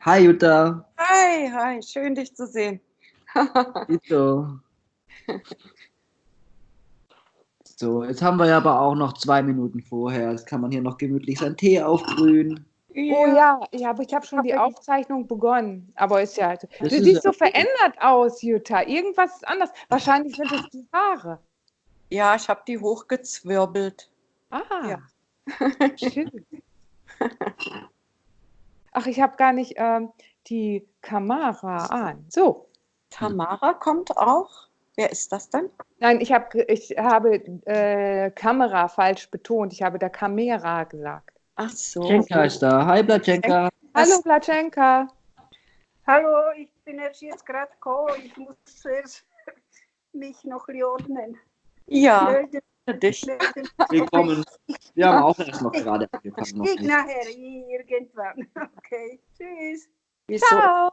Hi Jutta. Hi, hi, schön dich zu sehen. Dito. So, jetzt haben wir ja aber auch noch zwei Minuten vorher. Jetzt kann man hier noch gemütlich seinen Tee aufbrühen. Oh ja, ja, aber ich habe schon die Aufzeichnung begonnen. Aber ist ja. Du siehst ja so verändert aus, Jutta. Irgendwas ist anders. Wahrscheinlich sind es die Haare. Ja, ich habe die hochgezwirbelt. Ah, Ja. schön. Ach, ich habe gar nicht ähm, die Kamera an. So. Tamara kommt auch. Wer ist das denn? Nein, ich, hab, ich habe äh, Kamera falsch betont. Ich habe da Kamera gesagt. Ach so. Blatschenka ist da. Hi Blatschenka. Hallo, Platschenka. Hallo, ich bin erst jetzt gerade gekommen. Ich muss zuerst mich noch ordnen. Ja, Melden, dich. melden. Willkommen. Wir haben auch erst noch gerade Ich angefangen. krieg nicht. nachher irgendwann. Okay, tschüss. Wieso? Ciao.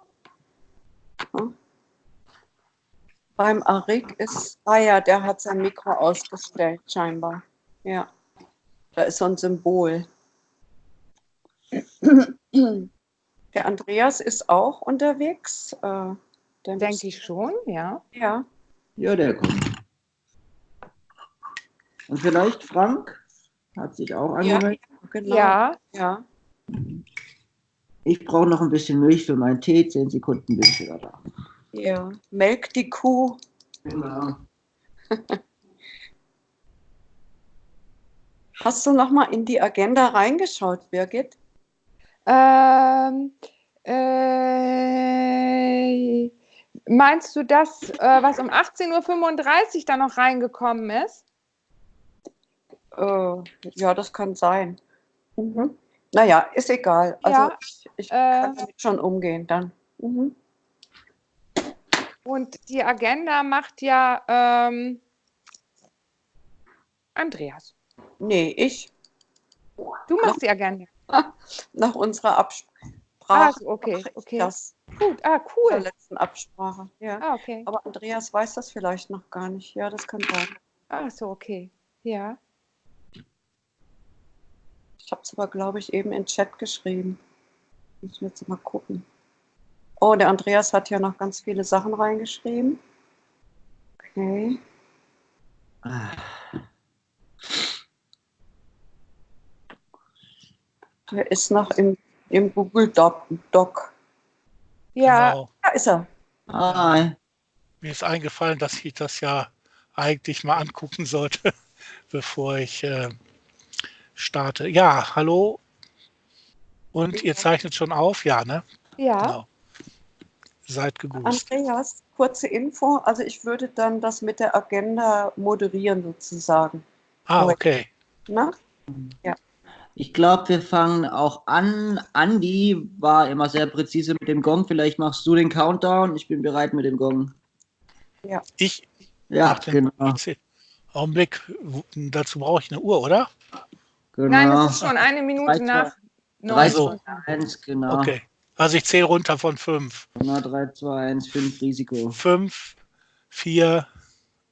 Beim Arik ist, ah ja, der hat sein Mikro ausgestellt, scheinbar. Ja, da ist so ein Symbol. Der Andreas ist auch unterwegs. Äh, Denke ich schon, ja. Ja, Ja, der kommt. Und vielleicht Frank hat sich auch ja, angemeldet. genau. Ja, ja. Ich brauche noch ein bisschen Milch für meinen Tee. Zehn Sekunden bin ich wieder da. Ja, melk die Kuh. Genau. Hast du noch mal in die Agenda reingeschaut, Birgit? Ähm, äh, meinst du das, äh, was um 18.35 Uhr da noch reingekommen ist? Äh, ja, das kann sein. Mhm. Naja, ist egal. Also Ja, ich, ich äh, kann damit schon umgehen dann. Mhm. Und die Agenda macht ja ähm, Andreas. Nee, ich Du machst die Agenda. nach unserer Absprache. Ah, okay, okay. Das Gut, ah, zur cool. letzten Absprache. Ja. Ah, okay. Aber Andreas weiß das vielleicht noch gar nicht. Ja, das kann sein. Ah, so, okay. Ja. Ich habe es aber, glaube ich, eben in den Chat geschrieben. Muss jetzt mal gucken. Oh, der Andreas hat ja noch ganz viele Sachen reingeschrieben. Okay. Ah, Der ist noch im, im Google Doc. Doc. Ja, Genau. Da ist er. Hi. Mir ist eingefallen, dass ich das ja eigentlich mal angucken sollte, bevor ich äh, starte. Ja, hallo. Und ihr zeichnet schon auf? Ja, ne? ja. Genau. Seid gegrüßt. Andreas, kurze Info. Also ich würde dann das mit der Agenda moderieren sozusagen. Ah, okay. Ne? Ich glaube, wir fangen auch an. Andi war immer sehr präzise mit dem Gong. Vielleicht machst du den Countdown. Ich bin bereit mit dem Gong. Ich Ja, mach den genau. Augenblick. Dazu brauche ich eine Uhr, oder? Genau. Nein, es ist schon eine Minute Drei, nach Drei, neun. so. 2, 1, genau. Okay. Also ich zähle runter von fünf. Genau, 3, 2, 1, 5, Risiko. Fünf, vier,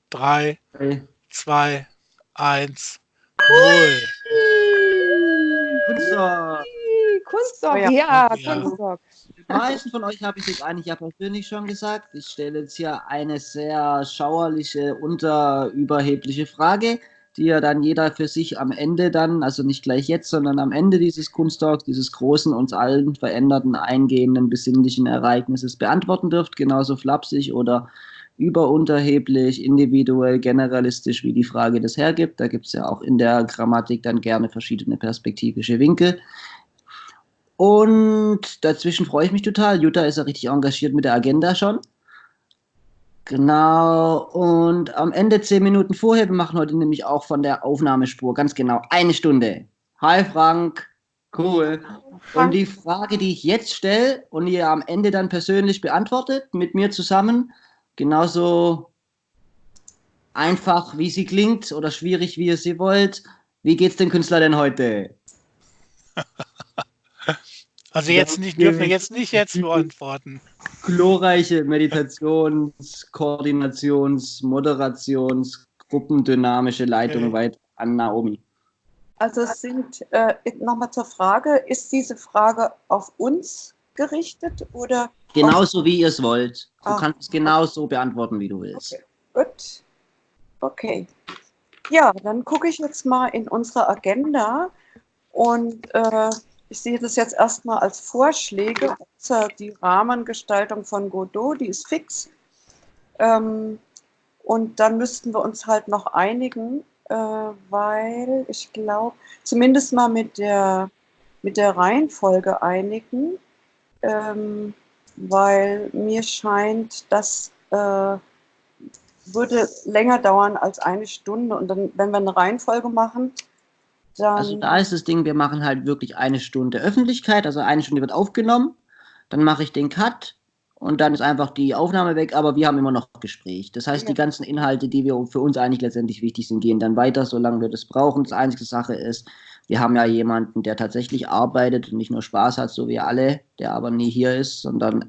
drei, Okay. zwei, eins, null. Kunststoff. Kunststock, Ja. ja, Ja. Kunststock. Die meisten von euch habe ich jetzt eigentlich ja persönlich schon gesagt. Ich stelle jetzt hier eine sehr schauerliche, unterüberhebliche Frage, die ja dann jeder für sich am Ende dann, also nicht gleich jetzt, sondern am Ende dieses Kunsttalks, dieses großen, uns allen veränderten, eingehenden, besinnlichen Ereignisses beantworten dürft, genauso flapsig oder überunterheblich, individuell, generalistisch, wie die Frage das hergibt. Da gibt es ja auch in der Grammatik dann gerne verschiedene perspektivische Winkel. Und dazwischen freue ich mich total. Jutta ist ja richtig engagiert mit der Agenda schon. Genau. Und am Ende zehn Minuten vorher, wir machen heute nämlich auch von der Aufnahmespur ganz genau eine Stunde. Hi Frank. Cool. Und die Frage, die ich jetzt stelle und ihr am Ende dann persönlich beantwortet, mit mir zusammen, genauso einfach, wie sie klingt oder schwierig, wie ihr sie wollt. Wie geht's dem Künstler denn heute? Also jetzt nicht, dürfen wir jetzt nicht jetzt beantworten. glorreiche Meditations-, Koordinations-, Moderations-, gruppendynamische Leitung Okay. weit an Naomi. Also es sind, äh, nochmal zur Frage, ist diese Frage auf uns gerichtet oder? Genauso wie ihr es wollt. Du Ah. kannst es genau so beantworten, wie du willst. Okay, gut. Okay. Ja, dann gucke ich jetzt mal in unsere Agenda und äh, ich sehe das jetzt erstmal als Vorschläge. Also die Rahmengestaltung von Godot, die ist fix. Ähm, und dann müssten wir uns halt noch einigen, äh, weil ich glaube, zumindest mal mit der, mit der Reihenfolge einigen, ähm, weil mir scheint, dass äh, würde länger dauern als eine Stunde. Und dann, wenn wir eine Reihenfolge machen, dann. Also da ist das Ding, wir machen halt wirklich eine Stunde Öffentlichkeit, also eine Stunde wird aufgenommen, dann mache ich den Cut und dann ist einfach die Aufnahme weg, aber wir haben immer noch Gespräch. Das heißt, Ja. die ganzen Inhalte, die wir für uns eigentlich letztendlich wichtig sind, gehen dann weiter, solange wir das brauchen. Das einzige Sache ist, wir haben ja jemanden, der tatsächlich arbeitet und nicht nur Spaß hat, so wie alle, der aber nie hier ist, sondern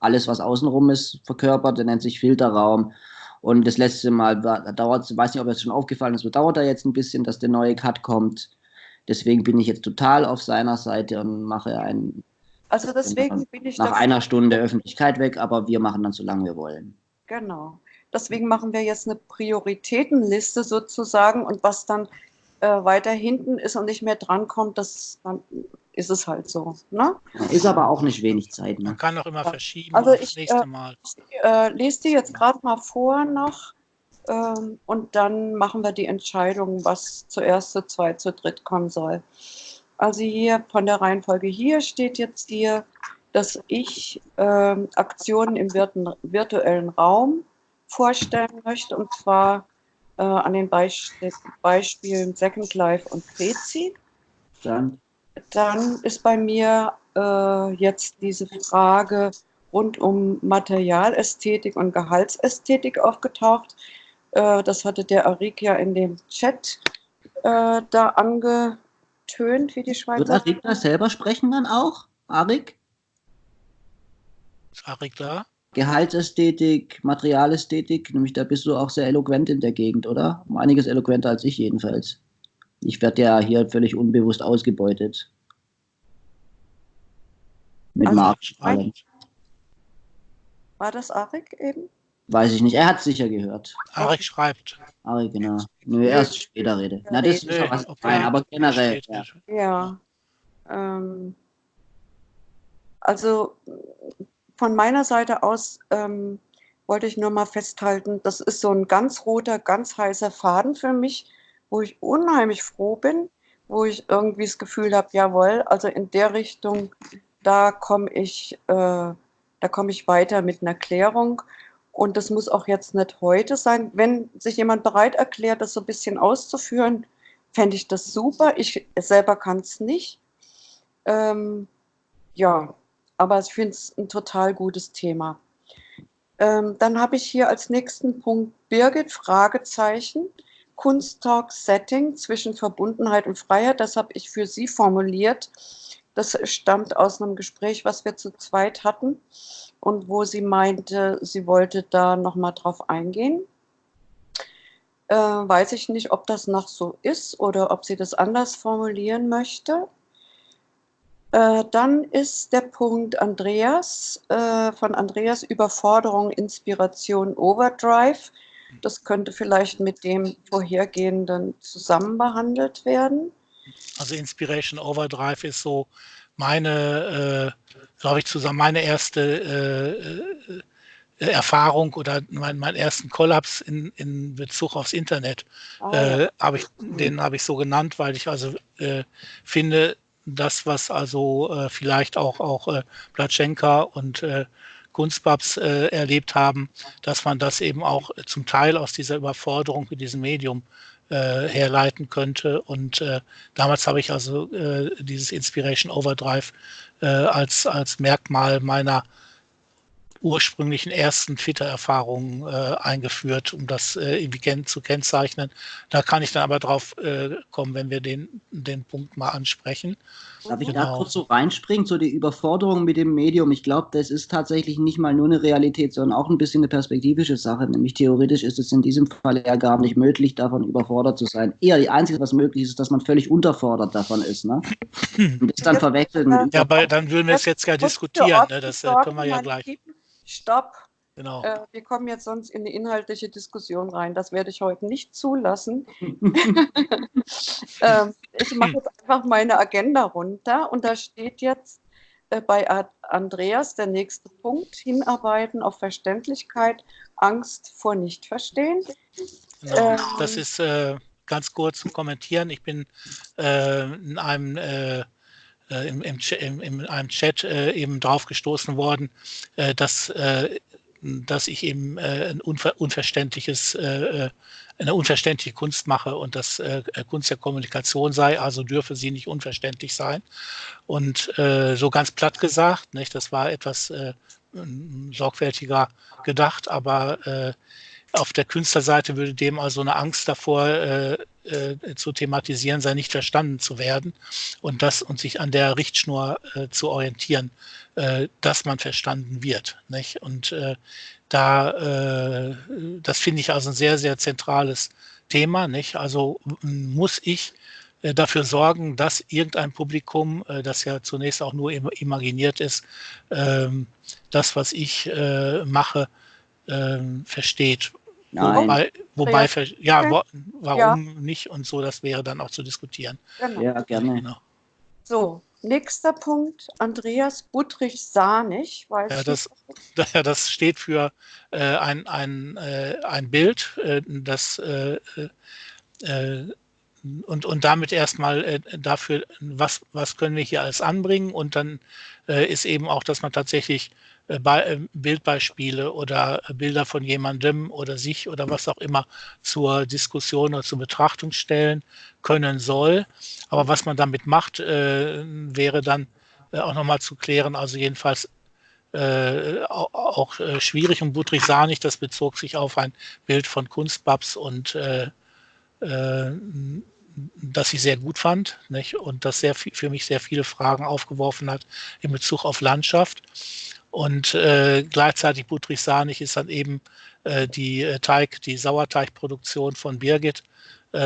alles, was außenrum ist, verkörpert, der nennt sich Filterraum. Und das letzte Mal war, dauert, ich weiß nicht, ob es schon aufgefallen ist, so dauert da jetzt ein bisschen, dass der neue Cut kommt. Deswegen bin ich jetzt total auf seiner Seite und mache einen, also deswegen bin ich nach einer Stunde Öffentlichkeit weg, aber wir machen dann so lange wir wollen. Genau. Deswegen machen wir jetzt eine Prioritätenliste sozusagen und was dann äh, weiter hinten ist und nicht mehr drankommt, das dann ist es halt so. Ne? Ist aber auch nicht wenig Zeit. Man Ne? kann auch immer verschieben Also ich, nächste äh, Mal. Ich äh, lese die jetzt gerade mal vor noch ähm, und dann machen wir die Entscheidung, was zuerst, zu zweit, zu dritt kommen soll. Also hier von der Reihenfolge hier steht jetzt hier, dass ich ähm, Aktionen im virtuellen Raum vorstellen möchte und zwar äh, an den Beisp Beispielen Second Life und Prezi. Dann, Dann ist bei mir äh, jetzt diese Frage rund um Materialästhetik und Gehaltsästhetik aufgetaucht. Äh, das hatte der Arik ja in dem Chat äh, da angetönt, wie die wird Schweizer. Arik da selber sprechen dann auch? Arik? Ist Arik da? Gehaltsästhetik, Materialästhetik, nämlich da bist du auch sehr eloquent in der Gegend, oder? Um einiges eloquenter als ich jedenfalls. Ich werde ja hier völlig unbewusst ausgebeutet. Mit Also, Marktstrahlung. War das Arik eben? Weiß ich nicht. Er hat sicher gehört. Arik schreibt. Arik, genau. Nö, erst später rede. Na, das ist schon was fein, aber generell. Ja. Ja. Ähm, also von meiner Seite aus ähm, wollte ich nur mal festhalten, das ist so ein ganz roter, ganz heißer Faden für mich, wo ich unheimlich froh bin, wo ich irgendwie das Gefühl habe, jawohl, also in der Richtung, da komme ich, äh, da ich weiter mit einer Klärung. Und das muss auch jetzt nicht heute sein. Wenn sich jemand bereit erklärt, das so ein bisschen auszuführen, fände ich das super. Ich selber kann es nicht. Ähm, ja, aber ich finde es ein total gutes Thema. Ähm, dann habe ich hier als nächsten Punkt Birgit, Fragezeichen, Kunsttalk Setting zwischen Verbundenheit und Freiheit. Das habe ich für Sie formuliert. Das stammt aus einem Gespräch, was wir zu zweit hatten und wo sie meinte, sie wollte da nochmal drauf eingehen. Äh, weiß ich nicht, ob das noch so ist oder ob sie das anders formulieren möchte. Äh, dann ist der Punkt Andreas, äh, von Andreas Überforderung, Inspiration, Overdrive. Das könnte vielleicht mit dem vorhergehenden zusammen behandelt werden. Also Inspiration Overdrive ist so meine, äh, glaube ich, zusammen meine erste äh, äh, Erfahrung oder mein, meinen ersten Kollaps in, in Bezug aufs Internet. Ah, ja. Äh, ich, den habe ich so genannt, weil ich also äh, finde, das, was also äh, vielleicht auch, auch äh, Platschenka und äh, Kunstbabs äh, erlebt haben, dass man das eben auch zum Teil aus dieser Überforderung mit diesem Medium äh, herleiten könnte. Und äh, damals habe ich also äh, dieses Inspiration Overdrive äh, als, als Merkmal meiner ursprünglichen ersten Twitter-Erfahrungen äh, eingeführt, um das äh, irgendwie zu kennzeichnen. Da kann ich dann aber drauf äh, kommen, wenn wir den, den Punkt mal ansprechen. Darf ich da Genau. kurz so reinspringen, so die Überforderung mit dem Medium? Ich glaube, das ist tatsächlich nicht mal nur eine Realität, sondern auch ein bisschen eine perspektivische Sache. Nämlich theoretisch ist es in diesem Fall ja gar nicht möglich, davon überfordert zu sein. Eher die Einzige, was möglich ist, ist, dass man völlig unterfordert davon ist. Ne? Und das dann verwechselt mit Ja, aber dann würden wir es jetzt ja diskutieren. Ne? Das äh, können wir ja gleich. Stopp. Genau. Äh, wir kommen jetzt sonst in eine inhaltliche Diskussion rein. Das werde ich heute nicht zulassen. ähm, ich mache jetzt einfach meine Agenda runter und da steht jetzt äh, bei Andreas der nächste Punkt: Hinarbeiten auf Verständlichkeit, Angst vor Nichtverstehen. Genau. ähm, das ist äh, ganz kurz zum Kommentieren. Ich bin äh, in einem äh, im, im, in einem Chat äh, eben drauf gestoßen worden, äh, dass, äh, dass ich eben äh, ein unver unverständliches, äh, eine unverständliche Kunst mache und dass Kunst der Kommunikation sei, also dürfe sie nicht unverständlich sein. Und so ganz platt gesagt, nicht, das war etwas sorgfältiger gedacht, aber auf der Künstlerseite würde dem also eine Angst davor äh, äh, zu thematisieren sein, nicht verstanden zu werden und das und sich an der Richtschnur äh, zu orientieren, äh, dass man verstanden wird. Nicht? Und äh, da, äh, das finde ich also ein sehr, sehr zentrales Thema. Nicht? Also muss ich dafür sorgen, dass irgendein Publikum, das ja zunächst auch nur im, imaginiert ist, ähm, das, was ich mache, ähm, versteht. Nein. Wobei, wobei Ja. ver- ja, wa warum nicht und so, das wäre dann auch zu diskutieren. Genau. Ja, gerne. Genau. So, nächster Punkt: Andreas Buttrich-Sahnig. Weiß Ja, das, ja, das steht für äh, ein, ein, äh, ein Bild, äh, das äh, äh, und, und damit erstmal äh, dafür, was, was können wir hier alles anbringen und dann äh, ist eben auch, dass man tatsächlich äh, äh, Bildbeispiele oder äh, Bilder von jemandem oder sich oder was auch immer zur Diskussion oder zur Betrachtung stellen können soll. Aber was man damit macht, äh, wäre dann äh, auch nochmal zu klären. Also jedenfalls äh, au- auch äh, schwierig und Budrich sah nicht, das bezog sich auf ein Bild von Kunstbabs und äh, äh, das ich sehr gut fand nicht? und das sehr für mich sehr viele Fragen aufgeworfen hat in Bezug auf Landschaft. Und äh, gleichzeitig Budrich Sanig ist dann eben äh, die äh, Teig, die Sauerteigproduktion von Birgit, äh,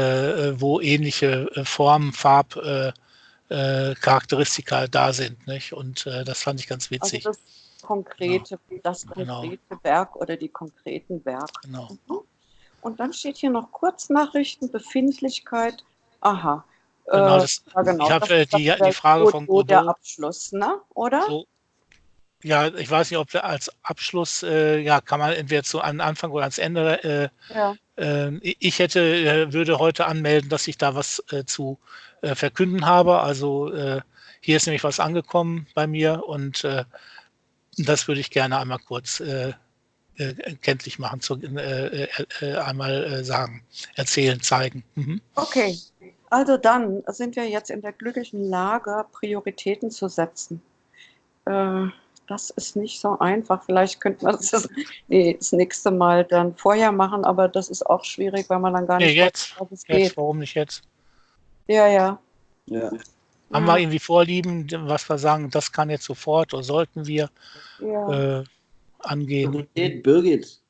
wo ähnliche äh, Formen, Farb, äh, äh, Charakteristika da sind. Nicht? Und äh, das fand ich ganz Also witzig. das konkrete, das Genau. konkrete Werk oder die konkreten Werke. genau. Und dann steht hier noch Kurznachrichten, Befindlichkeit. Aha. Genau, Äh, das, ja, genau. ich habe äh, die, die Frage Godot von Der Godot. Abschluss, ne? Oder? So, ja, ich weiß nicht, ob wir als Abschluss, äh, ja, kann man entweder zu an Anfang oder ans Ende. Äh, Ja. äh, ich hätte, äh, würde heute anmelden, dass ich da was äh, zu äh, verkünden habe. Also hier ist nämlich was angekommen bei mir und das würde ich gerne einmal kurz kenntlich machen, zu, einmal sagen, erzählen, zeigen. Mhm. Okay. Also dann sind wir jetzt in der glücklichen Lage, Prioritäten zu setzen. Das ist nicht so einfach. Vielleicht könnte man das, nee, das nächste Mal dann vorher machen, aber das ist auch schwierig, weil man dann gar Nee, nicht jetzt, weiß, es jetzt, geht. warum nicht jetzt? Ja, ja. Ja. Haben wir irgendwie Vorlieben, was wir sagen, das kann jetzt sofort oder sollten wir ja. äh, angehen? Priorität, Birgit.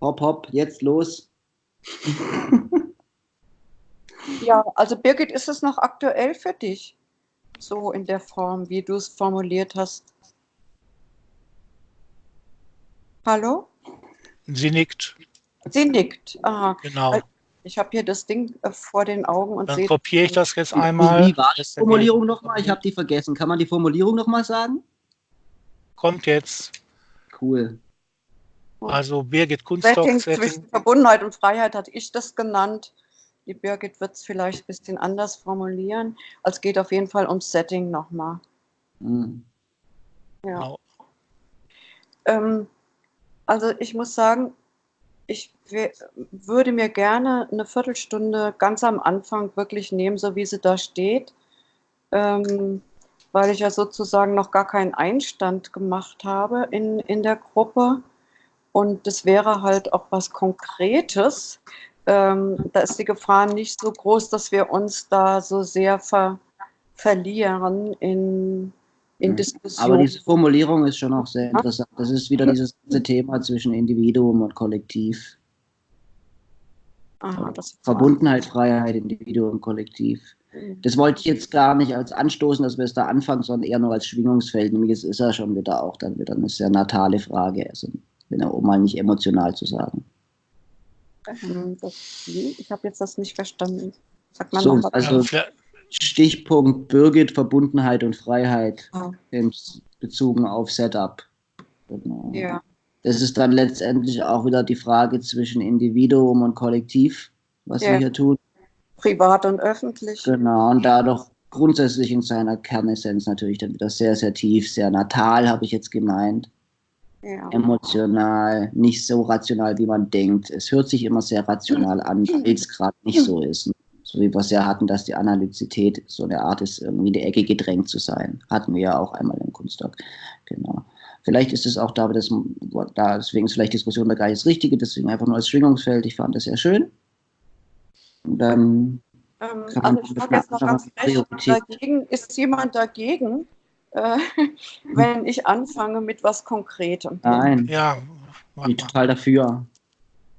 Hopp, hopp, jetzt los. Ja, also Birgit, ist es noch aktuell für dich? So in der Form, wie du es formuliert hast. Hallo? Sie nickt, Sie nickt. Aha. genau. Ich habe hier das Ding äh, vor den Augen und Dann sehe. kopiere ich das jetzt einmal. wie war die Formulierung nochmal? Ich habe die vergessen. Kann man die Formulierung nochmal sagen? Kommt jetzt. Cool. Also Birgit Kunststock, Setting Setting. zwischen Verbundenheit und Freiheit hatte ich das genannt. Die Birgit wird es vielleicht ein bisschen anders formulieren. Also es geht auf jeden Fall ums Setting nochmal. Hm. Ja. Genau. Ähm, also ich muss sagen, ich würde mir gerne eine Viertelstunde ganz am Anfang wirklich nehmen, so wie sie da steht. Ähm, weil ich ja sozusagen noch gar keinen Einstand gemacht habe in, in der Gruppe. Und das wäre halt auch was Konkretes. Ähm, da ist die Gefahr nicht so groß, dass wir uns da so sehr ver, verlieren in, in Mhm. Diskussionen. Aber diese Formulierung ist schon auch sehr interessant. Das ist wieder dieses ganze Thema zwischen Individuum und Kollektiv. Aha, das Verbundenheit, Freiheit, Individuum, Kollektiv. Das wollte ich jetzt gar nicht als anstoßen, dass wir es da anfangen, sondern eher nur als Schwingungsfeld. Nämlich es ist ja schon wieder auch dann wieder eine sehr natale Frage. Also, wenn auch mal nicht emotional zu sagen. Ähm, das, ich habe jetzt das nicht verstanden. Sag mal So, noch was. also- Stichpunkt Birgit, Verbundenheit und Freiheit Ah. in bezogen auf Setup. Genau. ja. Das ist dann letztendlich auch wieder die Frage zwischen Individuum und Kollektiv, was Ja. wir hier tun. Privat und öffentlich. Genau, und dadurch grundsätzlich in seiner Kernessenz natürlich dann wieder sehr, sehr tief, sehr natal, habe ich jetzt gemeint. Ja. Emotional, nicht so rational, wie man denkt. Es hört sich immer sehr rational an, weil es gerade nicht so ist. So wie wir es ja hatten, dass die Analyzität so eine Art ist, irgendwie in die Ecke gedrängt zu sein. Hatten wir ja auch einmal im Kunstdoc. Genau. Vielleicht ist es auch da, das, da deswegen ist vielleicht Diskussion da gar nicht das Richtige, deswegen einfach nur als Schwingungsfeld. Ich fand das sehr schön. Und dann Ähm, Kann man also ich frage jetzt noch ganz dagegen, ist jemand dagegen, äh, wenn ich anfange mit was Konkretem? nein, ja, ich bin total dafür.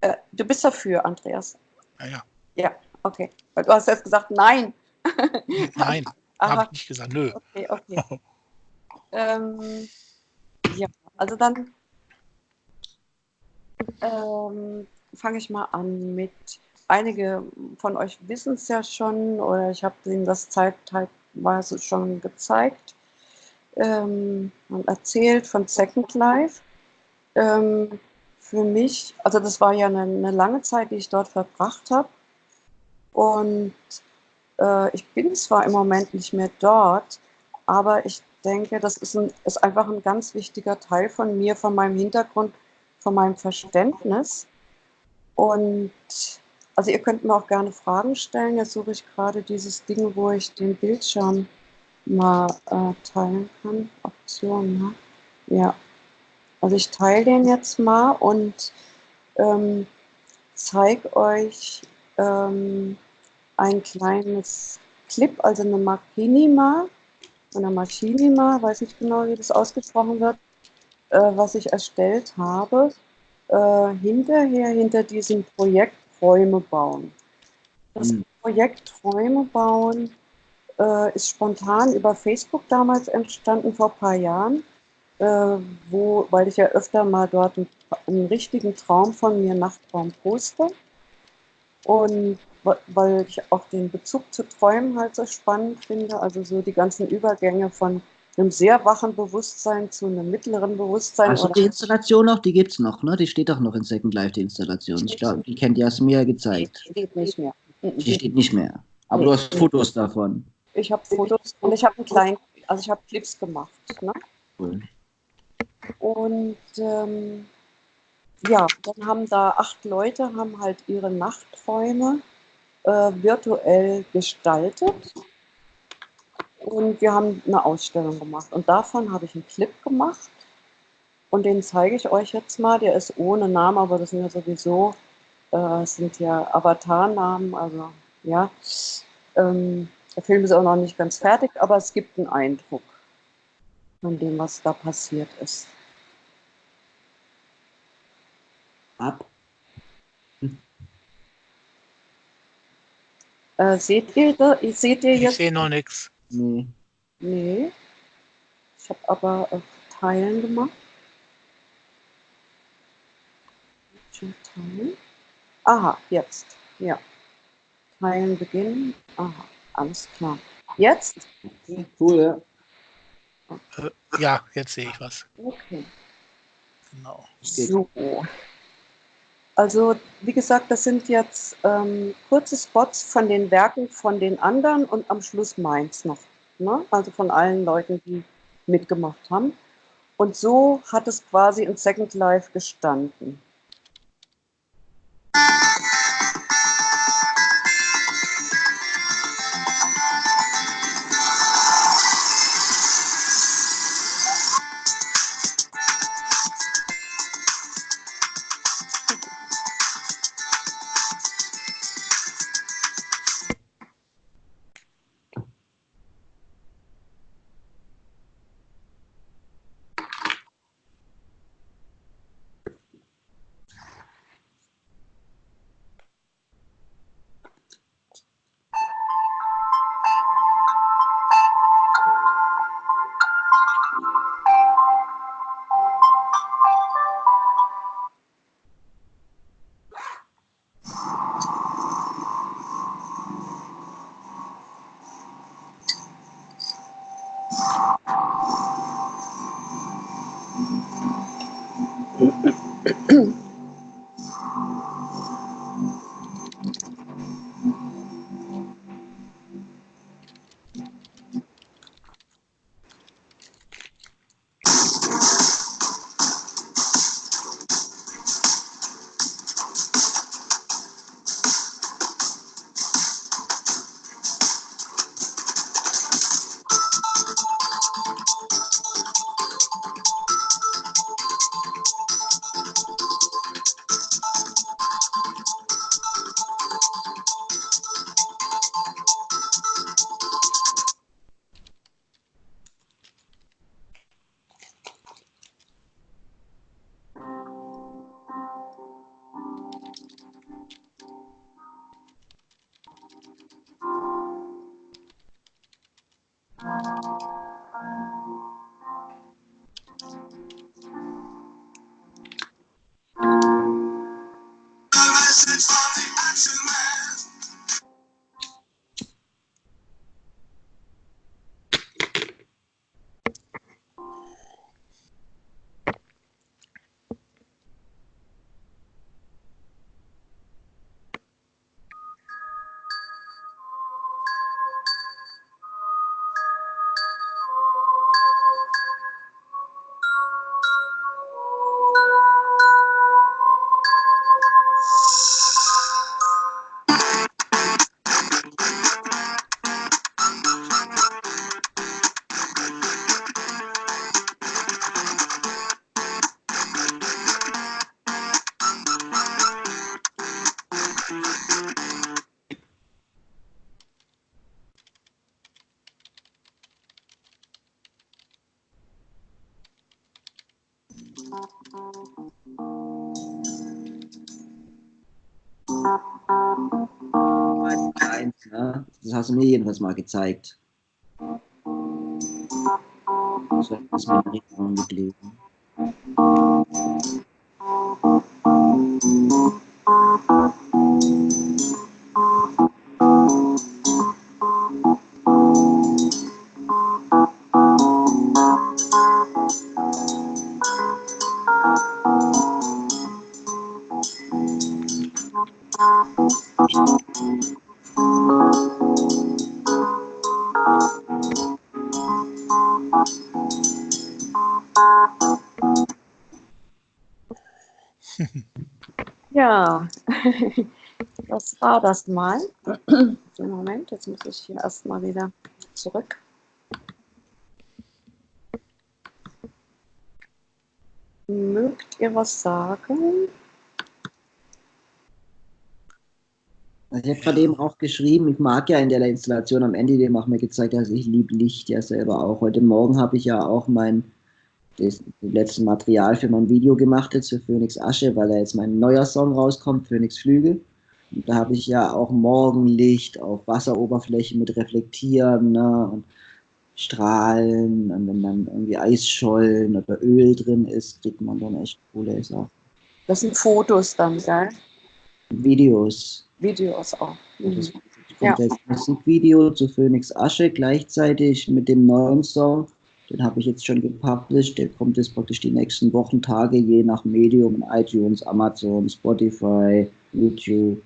Äh, du bist dafür, Andreas. Ja, ja. Okay. Weil du hast jetzt gesagt, nein. Nein, habe ich nicht gesagt. Nö. okay, okay. ähm, ja, also dann ähm, fange ich mal an mit, einige von euch wissen es ja schon oder ich habe denen das zeitweise schon gezeigt ähm, und erzählt von Second Life. Ähm, für mich, also das war ja eine, eine lange Zeit, die ich dort verbracht habe. Und äh, ich bin zwar im Moment nicht mehr dort, aber ich denke, das ist, ein, ist einfach ein ganz wichtiger Teil von mir, von meinem Hintergrund, von meinem Verständnis. Und also ihr könnt mir auch gerne Fragen stellen. Jetzt suche ich gerade dieses Ding, wo ich den Bildschirm mal äh, teilen kann. Option, ne? Ja. Also ich teile den jetzt mal und ähm, zeige euch ähm, ein kleines Clip, also eine Machinima, eine Machinima, weiß nicht genau, wie das ausgesprochen wird, äh, was ich erstellt habe, äh, hinterher, hinter diesem Projekt Räume bauen. Das Mhm. Projekt Räume bauen äh, ist spontan über Facebook damals entstanden, vor ein paar Jahren, äh, wo, weil ich ja öfter mal dort einen, einen richtigen Traum von mir Nachtraum poste. Und weil ich auch den Bezug zu Träumen halt so spannend finde, also so die ganzen Übergänge von einem sehr wachen Bewusstsein zu einem mittleren Bewusstsein. Also die Installation noch, die gibt's noch, ne? Die steht doch noch in Second Life, die Installation. Ich glaube, die kennt Jasmir gezeigt. Die steht nicht mehr. Mhm. Die steht nicht mehr. Aber du hast Fotos davon. Ich habe Fotos und ich habe einen kleinen, also ich habe Clips gemacht. Ne? Cool. Und ähm, ja, dann haben da acht Leute haben halt ihre Nachträume äh, virtuell gestaltet. Und wir haben eine Ausstellung gemacht. Und davon habe ich einen Clip gemacht. Und den zeige ich euch jetzt mal. Der ist ohne Namen, aber das sind ja sowieso, äh, sind ja Avatarnamen. Also ja, ähm, der Film ist auch noch nicht ganz fertig, aber es gibt einen Eindruck von dem, was da passiert ist. Ab. Äh, seht ihr da, seht ihr Ich jetzt? sehe noch nichts. Nee. Nee. Ich habe aber äh, Teilen gemacht. Schon teilen. Aha, jetzt. Ja. Teilen beginnen. Aha, alles klar. Jetzt? Cool, ja. Ja, jetzt sehe ich was. Okay. Genau. So. Also, wie gesagt, das sind jetzt ähm, kurze Spots von den Werken von den anderen und am Schluss meins noch. Ne? Also von allen Leuten, die mitgemacht haben. Und so hat es quasi in Second Life gestanden. It's not the action man. Du mir jedenfalls mal gezeigt. Das ist mir in Erinnerung geblieben. War das mal. Moment, jetzt muss ich hier erstmal wieder zurück. Mögt ihr was sagen? Also ich habe gerade eben auch geschrieben, ich mag ja in der Installation am Ende, dem auch mir gezeigt, also ich liebe Licht ja selber auch. Heute Morgen habe ich ja auch mein das letzte Material für mein Video gemacht jetzt für Phoenix Asche, weil da jetzt mein neuer Song rauskommt, Phoenix Flügel. Da habe ich ja auch Morgenlicht auf Wasseroberfläche mit Reflektieren ne, und Strahlen. Und wenn dann irgendwie Eisschollen oder Öl drin ist, kriegt man dann echt coole Sachen. Das sind Fotos dann, gell? Videos. Videos auch. Mhm. Das jetzt ein Musikvideo zu Phoenix Asche gleichzeitig mit dem neuen Song. Den habe ich jetzt schon gepublished. Der kommt jetzt praktisch die nächsten Wochen, Tage, je nach Medium, in iTunes, Amazon, Spotify, YouTube.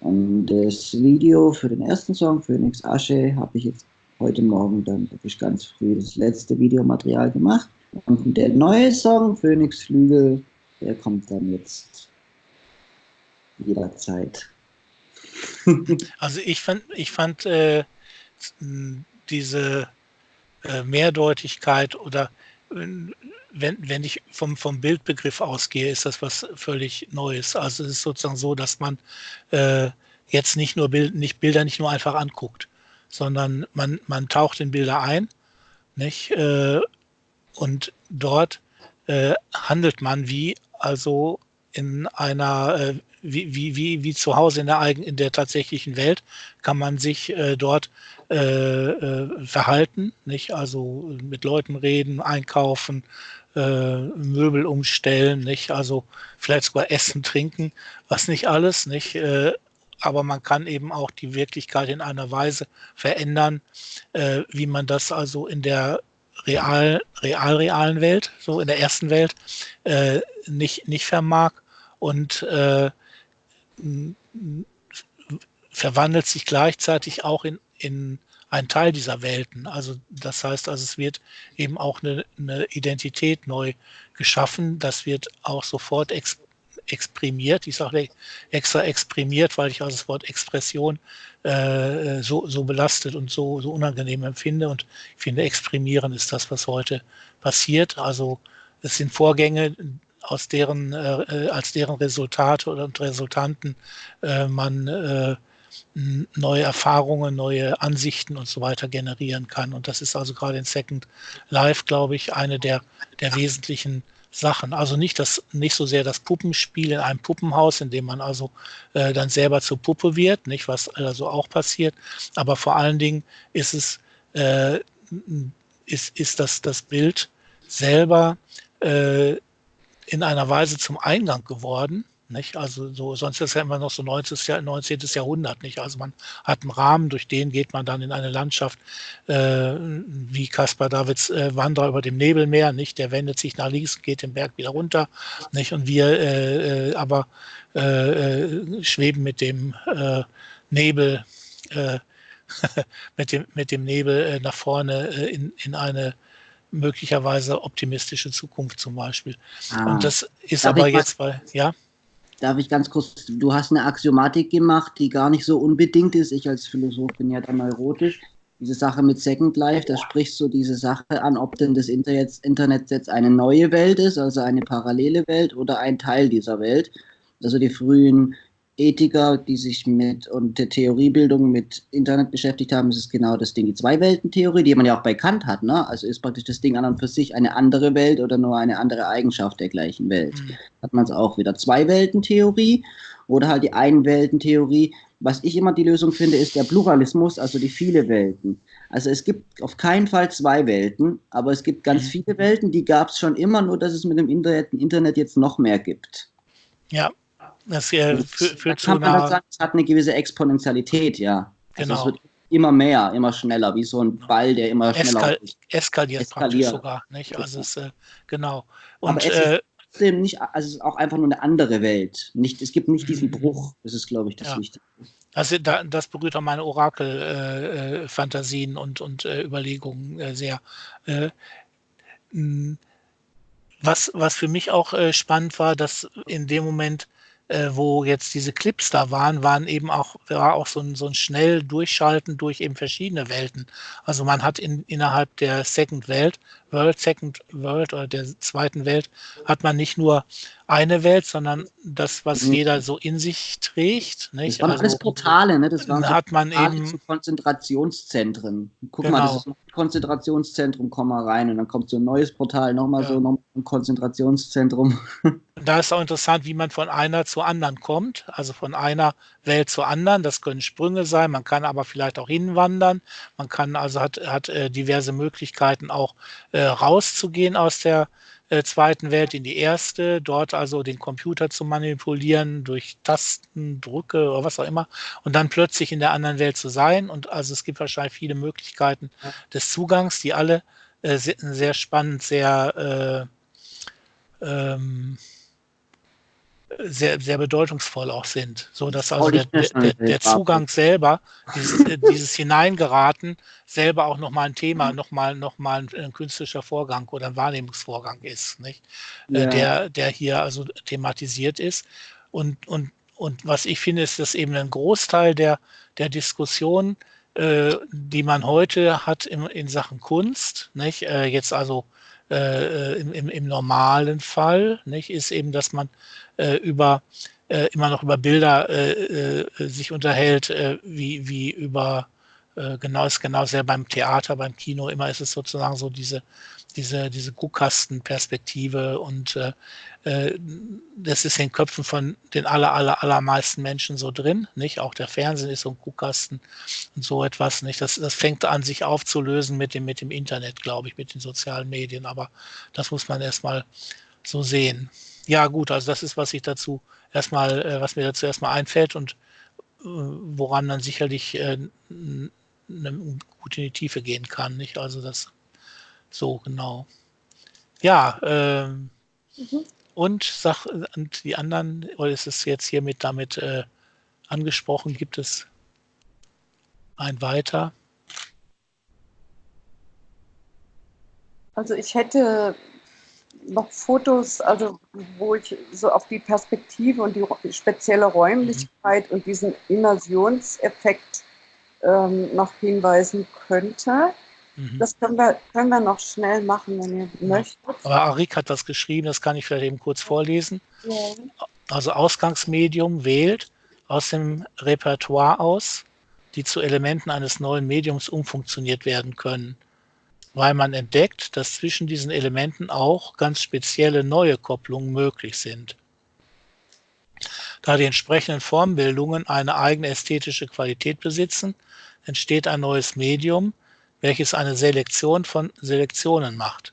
Und das Video für den ersten Song, Phoenix Asche, habe ich jetzt heute Morgen dann wirklich ganz früh das letzte Videomaterial gemacht. Und der neue Song, Phoenix Flügel, der kommt dann jetzt jederzeit. Also ich fand, ich fand äh, diese äh, Mehrdeutigkeit oder wenn, wenn ich vom, vom Bildbegriff ausgehe, ist das was völlig Neues. Also es ist sozusagen so, dass man äh, jetzt nicht nur Bild, nicht Bilder nicht nur einfach anguckt, sondern man, man taucht in Bilder ein, nicht? Äh, und dort äh, handelt man wie also in einer äh, wie, wie, wie, wie zu Hause in der, in der tatsächlichen Welt kann man sich äh, dort äh, äh, verhalten, nicht? Also mit Leuten reden, einkaufen, äh, Möbel umstellen, nicht? Also vielleicht sogar essen, trinken, was nicht alles, nicht? Äh, aber man kann eben auch die Wirklichkeit in einer Weise verändern, äh, wie man das also in der real, real realen Welt, so in der ersten Welt, nicht, nicht vermag. Und äh, verwandelt sich gleichzeitig auch in, in einen Teil dieser Welten. Also das heißt, also es wird eben auch eine, eine Identität neu geschaffen. Das wird auch sofort ex, exprimiert. Ich sage extra exprimiert, weil ich also das Wort Expression äh, so, so belastet und so, so unangenehm empfinde. Und ich finde, exprimieren ist das, was heute passiert. Also es sind Vorgänge, aus deren, äh, als deren Resultate und Resultanten äh, man äh, neue Erfahrungen, neue Ansichten und so weiter generieren kann. Und das ist also gerade in Second Life, glaube ich, eine der, der wesentlichen Sachen. Also nicht das, nicht so sehr das Puppenspiel in einem Puppenhaus, in dem man also äh, dann selber zur Puppe wird, nicht was also auch passiert, aber vor allen Dingen ist es äh, ist, ist das, das Bild selber äh, in einer Weise zum Eingang geworden. Nicht? Also so, sonst ist ja immer noch so 19. 19. Jahrhundert, nicht? Also man hat einen Rahmen, durch den geht man dann in eine Landschaft, äh, wie Caspar Davids äh, Wanderer über dem Nebelmeer, nicht? Der wendet sich nach links, geht den Berg wieder runter, nicht? Und wir äh, äh aber äh, äh, schweben mit dem Nebel, mit dem, mit dem Nebel nach vorne in, in eine möglicherweise optimistische Zukunft zum Beispiel. Ah, und das ist aber jetzt bei, ja. Darf ich ganz kurz, du hast eine Axiomatik gemacht, die gar nicht so unbedingt ist. Ich als Philosoph bin ja dann neurotisch. Diese Sache mit Second Life, da sprichst du diese Sache an, ob denn das Internet, Internet jetzt eine neue Welt ist, also eine parallele Welt oder ein Teil dieser Welt. Also die frühen Ethiker, die sich mit und der Theoriebildung mit Internet beschäftigt haben, ist es genau das Ding, die Zwei-Welten-Theorie, die man ja auch bei Kant hat. Ne? Also ist praktisch das Ding an und für sich eine andere Welt oder nur eine andere Eigenschaft der gleichen Welt. Mhm. Hat man es auch wieder. Zwei-Welten-Theorie oder halt die Ein-Welten-Theorie. Was ich immer die Lösung finde, ist der Pluralismus, also die viele Welten. Also es gibt auf keinen Fall zwei Welten, aber es gibt ganz mhm. viele Welten, die gab es schon immer, nur dass es mit dem Internet, Internet jetzt noch mehr gibt. Ja, das äh, führt, zu einer... Halt sagen, es hat eine gewisse Exponentialität, ja. Also genau. es wird immer mehr, immer schneller, wie so ein Ball, der immer schneller Eskal eskaliert, eskaliert praktisch sogar. Nicht? Also es, äh, genau. Und, Aber es äh, ist nicht, also es ist auch einfach nur eine andere Welt. Nicht, es gibt nicht diesen mhm. Bruch. Das ist, glaube ich, das ja. Wichtige. Also da, das berührt auch meine Orakel-Fantasien äh, äh und, und äh, Überlegungen äh, sehr. was, was für mich auch spannend war, dass in dem Moment äh, wo jetzt diese Clips da waren, waren eben auch, war auch so ein, so ein schnell Durchschalten durch eben verschiedene Welten. Also man hat in, innerhalb der Second Welt, World, Second World oder der zweiten Welt, hat man nicht nur eine Welt, sondern das, was mhm. jeder so in sich trägt. Nicht? Das waren also, alles Portale, ne? Das waren hat man eben Konzentrationszentren. Guck genau. mal, das ist ein Konzentrationszentrum, komm mal rein und dann kommt so ein neues Portal, nochmal ja. so nochmal ein Konzentrationszentrum. Da ist auch interessant, wie man von einer zur anderen kommt, also von einer Welt zur anderen. Das können Sprünge sein, man kann aber vielleicht auch hinwandern. Man kann also hat, hat äh, diverse Möglichkeiten auch äh, rauszugehen aus der äh, zweiten Welt in die erste, dort also den Computer zu manipulieren durch Tasten, Drücke oder was auch immer und dann plötzlich in der anderen Welt zu sein. Und also es gibt wahrscheinlich viele Möglichkeiten des Zugangs, die alle äh, sehr, sehr, spannend, sehr äh, ähm, sehr, sehr bedeutungsvoll auch sind. So dass also der, der, der Zugang selber, dieses, äh, dieses Hineingeraten, selber auch nochmal ein Thema, nochmal noch mal ein, ein, künstlicher Vorgang oder ein Wahrnehmungsvorgang ist, nicht? Äh, ja. Der, der hier also thematisiert ist. Und, und, und was ich finde, ist, dass eben ein Großteil der, der Diskussion, äh, die man heute hat in, in Sachen Kunst, nicht? Äh, jetzt also äh, im, im, im, normalen Fall, nicht, ist eben, dass man äh, über äh, immer noch über Bilder äh, äh, sich unterhält, äh, wie, wie über genau ist genau sehr beim Theater, beim Kino, immer ist es sozusagen so diese, diese, diese Guckkastenperspektive und äh, das ist in den Köpfen von den aller, aller, allermeisten Menschen so drin, nicht? Auch der Fernsehen ist so ein Guckkasten und so etwas, nicht? Das, das fängt an, sich aufzulösen mit dem, mit dem Internet, glaube ich, mit den sozialen Medien, aber das muss man erstmal so sehen ja, gut, also das ist, was ich dazu erstmal, äh, was mir dazu erstmal einfällt und äh, woran man sicherlich äh, gut in die Tiefe gehen kann, nicht? Also das so genau. Ja, ähm, mhm. und sag und die anderen, oder ist es jetzt hiermit damit äh, angesprochen, gibt es ein weiter? Also ich hätte noch Fotos, also wo ich so auf die Perspektive und die spezielle Räumlichkeit mhm. und diesen Immersionseffekt ähm, noch hinweisen könnte. Mhm. Das können wir, können wir noch schnell machen, wenn ihr möchtet. Aber Arik hat was geschrieben, das kann ich vielleicht eben kurz vorlesen. Ja. Also Ausgangsmedium wählt aus dem Repertoire aus, die zu Elementen eines neuen Mediums umfunktioniert werden können weil man entdeckt, dass zwischen diesen Elementen auch ganz spezielle neue Kopplungen möglich sind. Da die entsprechenden Formbildungen eine eigene ästhetische Qualität besitzen, entsteht ein neues Medium, welches eine Selektion von Selektionen macht,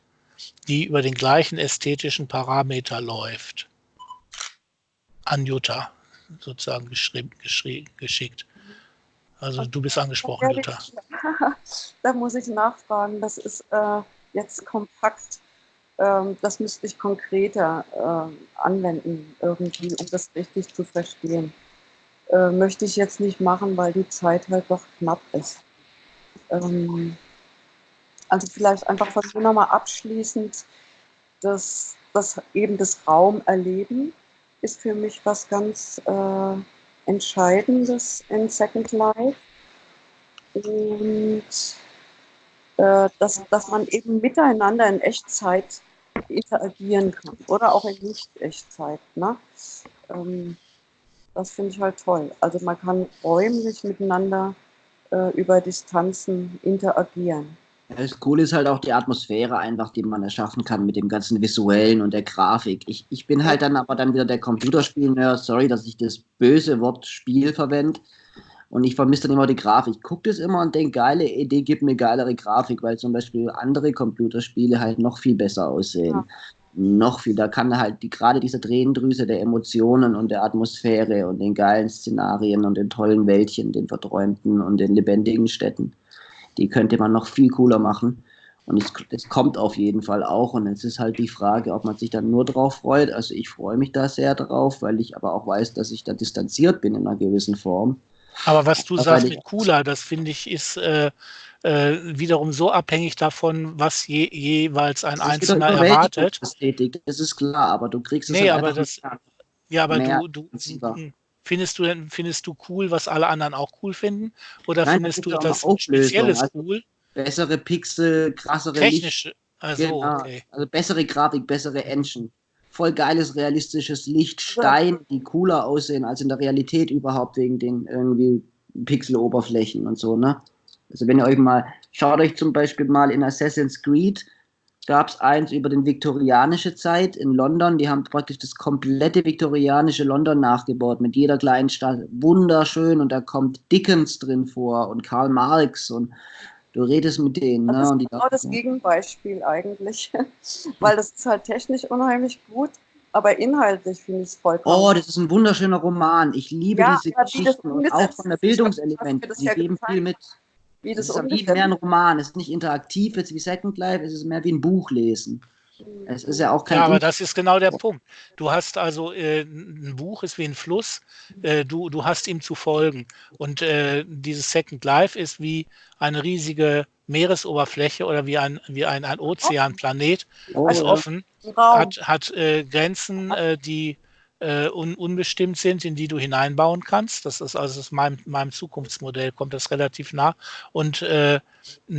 die über den gleichen ästhetischen Parameter läuft. An Jutta sozusagen geschickt. Also du bist angesprochen, Jutta. da muss ich nachfragen. Das ist äh, jetzt kompakt. Ähm, das müsste ich konkreter äh, anwenden irgendwie, um das richtig zu verstehen. Äh, möchte ich jetzt nicht machen, weil die Zeit halt doch knapp ist. Ähm, also vielleicht einfach mir nochmal abschließend, dass das eben das Raumerleben ist für mich was ganz äh, Entscheidendes in Second Life. Und äh, dass, dass man eben miteinander in Echtzeit interagieren kann oder auch in Nicht-Echtzeit. Ne? Ähm, das finde ich halt toll. Also man kann räumlich miteinander äh, über Distanzen interagieren. Das Coole ist halt auch die Atmosphäre einfach, die man erschaffen kann mit dem ganzen Visuellen und der Grafik. Ich, ich bin halt dann aber dann wieder der Computerspiel-Nerd, sorry, dass ich das böse Wort Spiel verwende. Und ich vermisse dann immer die Grafik. Ich gucke das immer und denke, geile Idee, gib mir geilere Grafik, weil zum Beispiel andere Computerspiele halt noch viel besser aussehen. Ja. Noch viel, da kann halt die, gerade diese Tränendrüse der Emotionen und der Atmosphäre und den geilen Szenarien und den tollen Wäldchen, den verträumten und den lebendigen Städten die könnte man noch viel cooler machen. Und es, es, kommt auf jeden Fall auch. Und es ist halt die Frage, ob man sich dann nur drauf freut. Also ich freue mich da sehr drauf, weil ich aber auch weiß, dass ich da distanziert bin in einer gewissen Form. Aber was du sagst mit cooler, das finde ich ist äh, äh, wiederum so abhängig davon, was je, jeweils ein Einzelner erwartet. Das ist klar, aber du kriegst es nee, aber das, ja, aber du, du, Findest du, findest du cool, was alle anderen auch cool finden? Oder Nein, findest du etwas Spezielles also cool? Bessere Pixel, krassere Technische, also, genau. okay. also bessere Grafik, bessere Engine. Voll geiles, realistisches Licht, Stein, die cooler aussehen als in der Realität überhaupt wegen den irgendwie Pixeloberflächen und so, ne? Also wenn ihr euch mal, schaut euch zum Beispiel mal in Assassin's Creed gab es eins über den viktorianische Zeit in London. Die haben praktisch das komplette viktorianische London nachgebaut mit jeder kleinen Stadt. Wunderschön und da kommt Dickens drin vor und Karl Marx und du redest mit denen. Das ne? ist genau das Gegenbeispiel eigentlich, weil das ist halt technisch unheimlich gut. Aber inhaltlich finde ich es vollkommen. Oh, das ist ein wunderschöner Roman. Ich liebe ja, diese Geschichten und auch von der Bildungselement. Sie geben viel mit wie das es ist wie mehr ein Roman. Es ist nicht interaktiv jetzt wie Second Life, es ist mehr wie ein Buch lesen. Es ist ja auch kein. Ja, aber das ist genau der Punkt. Du hast also äh, ein Buch ist wie ein Fluss. Äh, du, du hast ihm zu folgen. Und äh, dieses Second Life ist wie eine riesige Meeresoberfläche oder wie ein, wie ein, ein Ozeanplanet. Oh, ist offen, hat, hat äh, Grenzen, äh, die äh, un, unbestimmt sind, in die du hineinbauen kannst. Das ist also aus meinem, meinem Zukunftsmodell kommt das relativ nah. Und äh,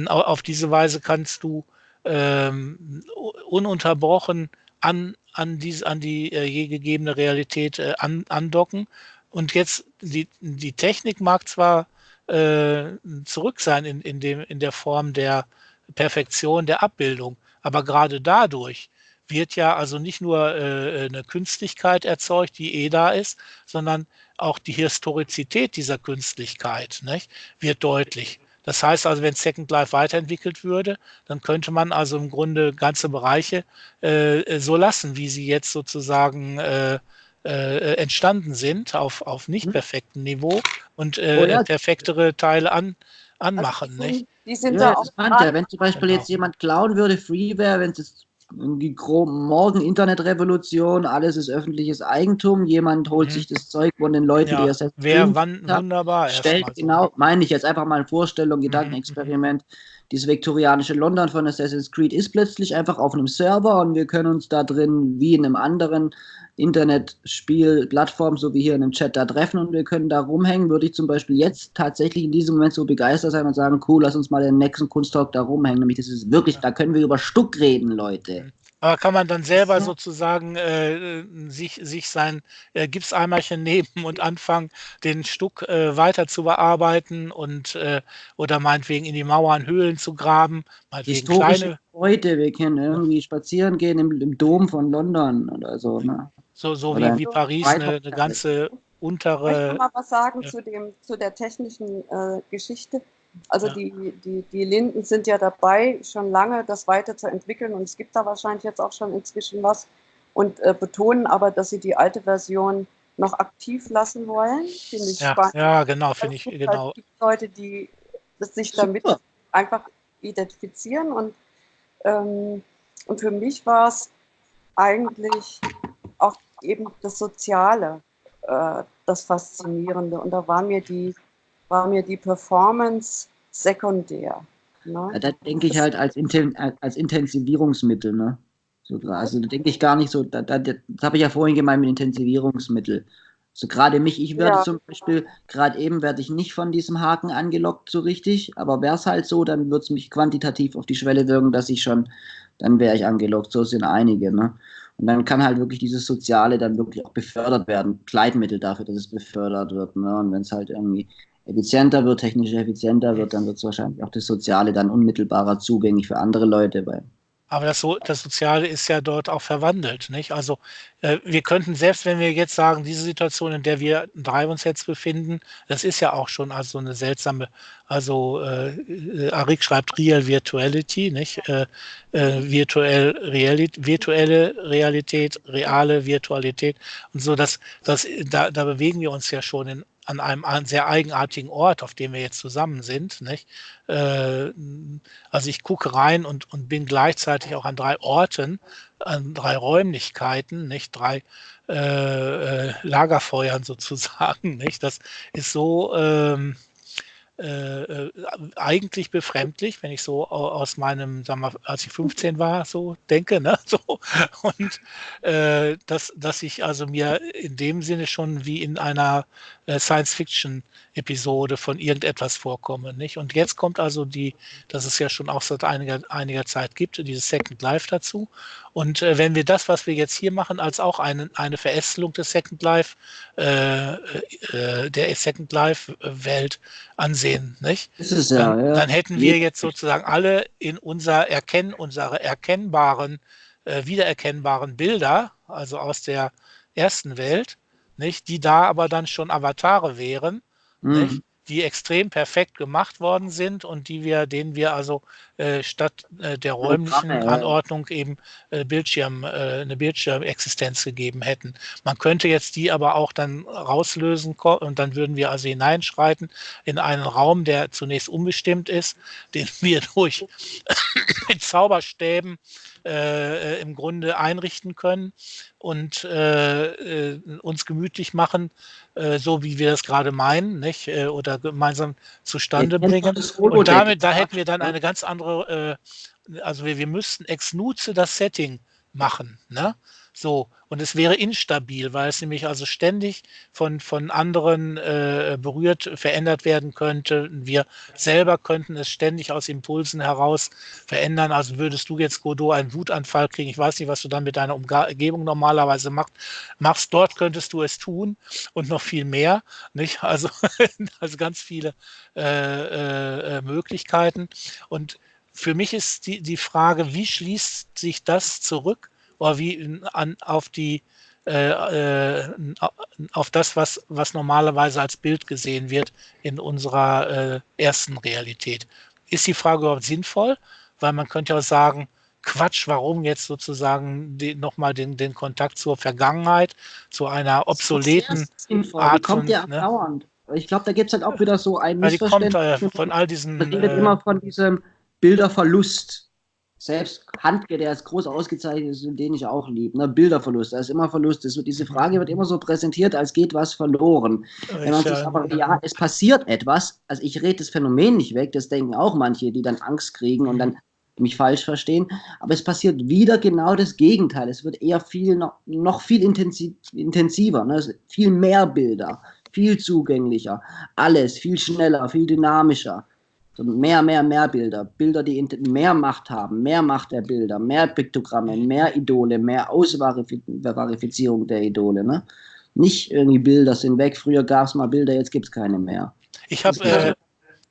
auf diese Weise kannst du ähm, ununterbrochen an, an, diese, an die äh, je gegebene Realität äh, an, andocken. Und jetzt, die, die Technik mag zwar äh, zurück sein in, in, dem, in der Form der Perfektion der Abbildung, aber gerade dadurch wird ja also nicht nur äh, eine Künstlichkeit erzeugt, die eh da ist, sondern auch die Historizität dieser Künstlichkeit nicht, wird deutlich. Das heißt also, wenn Second Life weiterentwickelt würde, dann könnte man also im Grunde ganze Bereiche äh, so lassen, wie sie jetzt sozusagen äh, äh, entstanden sind, auf, auf nicht mhm. perfektem Niveau und äh, perfektere Teile an, anmachen. Also, nicht? Die sind ja, da auch wenn zum Beispiel genau. jetzt jemand klauen würde, Freeware, wenn es die morgen Internetrevolution, alles ist öffentliches Eigentum, jemand holt mhm. sich das Zeug von den Leuten, ja, die es Wer wann wunderbar stellt, genau, meine ich jetzt einfach mal eine Vorstellung, Gedankenexperiment. Mhm. Dieses viktorianische London von Assassin's Creed ist plötzlich einfach auf einem Server und wir können uns da drin wie in einem anderen Internetspielplattform, so wie hier in dem Chat, da treffen und wir können da rumhängen, würde ich zum Beispiel jetzt tatsächlich in diesem Moment so begeistert sein und sagen, cool, lass uns mal den nächsten Kunsttalk da rumhängen. Nämlich, das ist wirklich, da können wir über Stuck reden, Leute. Aber kann man dann selber sozusagen äh, sich, sich sein äh, Gipseimerchen nehmen und anfangen, den Stuck äh, weiter zu bearbeiten und äh, oder meinetwegen in die Mauern Höhlen zu graben? Historische kleine Heute, wir können irgendwie spazieren gehen im, im Dom von London oder so. Ne? So, so wie, wie Paris eine, eine ganze untere. Ich möchte mal was sagen ja. zu, dem, zu der technischen äh, Geschichte. Also Ja. die, die, die Linden sind ja dabei, schon lange das weiterzuentwickeln und es gibt da wahrscheinlich jetzt auch schon inzwischen was und äh, betonen aber, dass sie die alte Version noch aktiv lassen wollen. Finde ich Ja, spannend. ja, genau, finde Es ich, gibt genau. Halt Leute, die sich damit Super. einfach identifizieren und, ähm, und für mich war es eigentlich auch eben das Soziale, äh, das Faszinierende und da war mir die, war mir die Performance sekundär. Ja, Ne? da denke ich halt als, Inten als Intensivierungsmittel, ne? So, also da denke ich gar nicht so, da, da, das habe ich ja vorhin gemeint mit Intensivierungsmittel. So gerade mich, ich werde Ja. zum Beispiel, gerade eben werde ich nicht von diesem Haken angelockt so richtig, aber wäre es halt so, dann würde es mich quantitativ auf die Schwelle wirken, dass ich schon, dann wäre ich angelockt, so sind einige, ne? Und dann kann halt wirklich dieses Soziale dann wirklich auch befördert werden, Gleitmittel dafür, dass es befördert wird, ne? Und wenn es halt irgendwie effizienter wird, technisch effizienter wird, dann wird es wahrscheinlich auch das Soziale dann unmittelbarer zugänglich für andere Leute. Weil, Aber das, so, das Soziale ist ja dort auch verwandelt, nicht? Also äh, wir könnten, selbst wenn wir jetzt sagen, diese Situation, in der wir drei uns jetzt befinden, das ist ja auch schon also eine seltsame, also äh, äh, Arik schreibt Real Virtuality, nicht? Äh, äh, virtuell Realität, virtuelle Realität, reale Virtualität und so, das, das, da, da bewegen wir uns ja schon in, an einem sehr eigenartigen Ort, auf dem wir jetzt zusammen sind, nicht? Äh, also ich gucke rein und, und bin gleichzeitig auch an drei Orten, an drei Räumlichkeiten, nicht drei äh, äh, Lagerfeuern sozusagen, nicht? Das ist so ähm, äh, äh, eigentlich befremdlich, wenn ich so au- aus meinem, sagen wir, als ich 15 war, so denke, ne? So und äh, dass, dass ich also mir in dem Sinne schon wie in einer Science-Fiction-Episode von irgendetwas vorkomme, nicht? Und jetzt kommt also die, das es ja schon auch seit einiger, einiger Zeit gibt, dieses Second Life dazu. Und äh, wenn wir das, was wir jetzt hier machen, als auch eine, eine Verästelung des Second Life, äh, äh, der Second Life-Welt ansehen, nicht? ist ja, dann, ja. dann hätten wir jetzt sozusagen alle in unser Erkennen, unsere erkennbaren, äh, wiedererkennbaren Bilder, also aus der ersten Welt, nicht, die da aber dann schon Avatare wären, Mhm. die extrem perfekt gemacht worden sind und die wir, denen wir also äh, statt äh, der räumlichen ja. Anordnung eben äh, Bildschirm, äh, eine Bildschirmexistenz gegeben hätten. Man könnte jetzt die aber auch dann rauslösen und dann würden wir also hineinschreiten in einen Raum, der zunächst unbestimmt ist, den wir durch mit Zauberstäben äh, äh, im Grunde einrichten können und äh, äh, uns gemütlich machen, äh, so wie wir das gerade meinen, nicht? Äh, oder gemeinsam zustande bringen. Und damit, da hätten wir dann eine ganz andere, also wir, wir müssten ex nutze das Setting machen, ne? So, und es wäre instabil, weil es nämlich also ständig von, von anderen äh, berührt, verändert werden könnte. Wir selber könnten es ständig aus Impulsen heraus verändern. Also würdest du jetzt, Godot, einen Wutanfall kriegen, ich weiß nicht, was du dann mit deiner Umgebung normalerweise macht, machst, dort könntest du es tun und noch viel mehr. Nicht? Also, also ganz viele äh, äh, Möglichkeiten. Und für mich ist die, die Frage, wie schließt sich das zurück oder wie an, auf die äh, äh, auf das, was, was normalerweise als Bild gesehen wird in unserer äh, ersten Realität. Ist die Frage überhaupt sinnvoll? Weil man könnte ja auch sagen, Quatsch, warum jetzt sozusagen nochmal den, den Kontakt zur Vergangenheit, zu einer obsoleten. Art die kommt ja ne? dauernd. Ich glaube, da gibt es halt auch wieder so ein Ja, die kommt äh, Missverständnis. von all diesen. Man redet Äh, immer von diesem Bilderverlust. Selbst Handke, der ist groß ausgezeichnet ist und den ich auch liebe. Ne? Bilderverlust, da ist immer Verlust. Das diese Frage wird immer so präsentiert, als geht was verloren. Wenn man ich, sich aber, ja, es passiert etwas, also ich rede das Phänomen nicht weg, das denken auch manche, die dann Angst kriegen und dann mich falsch verstehen, aber es passiert wieder genau das Gegenteil. Es wird eher viel, noch, noch viel intensiv, intensiver, ne? Viel mehr Bilder, viel zugänglicher, alles viel schneller, viel dynamischer. Mehr, mehr, mehr Bilder. Bilder, die mehr Macht haben, mehr Macht der Bilder, mehr Piktogramme, mehr Idole, mehr Ausverifizierung der Idole. Ne? Nicht irgendwie Bilder sind weg, früher gab es mal Bilder, jetzt gibt es keine mehr. Ich habe ist äh,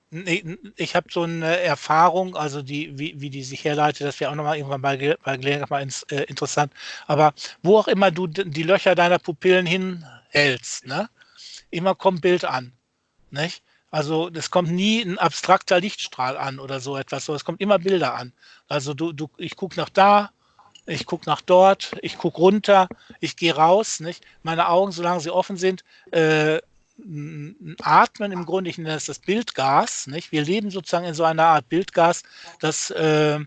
nee, ich habe so eine Erfahrung, also die, wie, wie die sich herleitet, das wäre auch nochmal irgendwann bei, bei Gelegenheit mal ins, äh, interessant. Aber wo auch immer du die Löcher deiner Pupillen hinhältst, ne? immer kommt Bild an. Nicht? Also es kommt nie ein abstrakter Lichtstrahl an oder so etwas, es kommt immer Bilder an. Also du, du, ich gucke nach da, ich gucke nach dort, ich gucke runter, ich gehe raus. Nicht? Meine Augen, solange sie offen sind, äh, atmen im Grunde, ich nenne das das Bildgas. Nicht? Wir leben sozusagen in so einer Art Bildgas, das äh,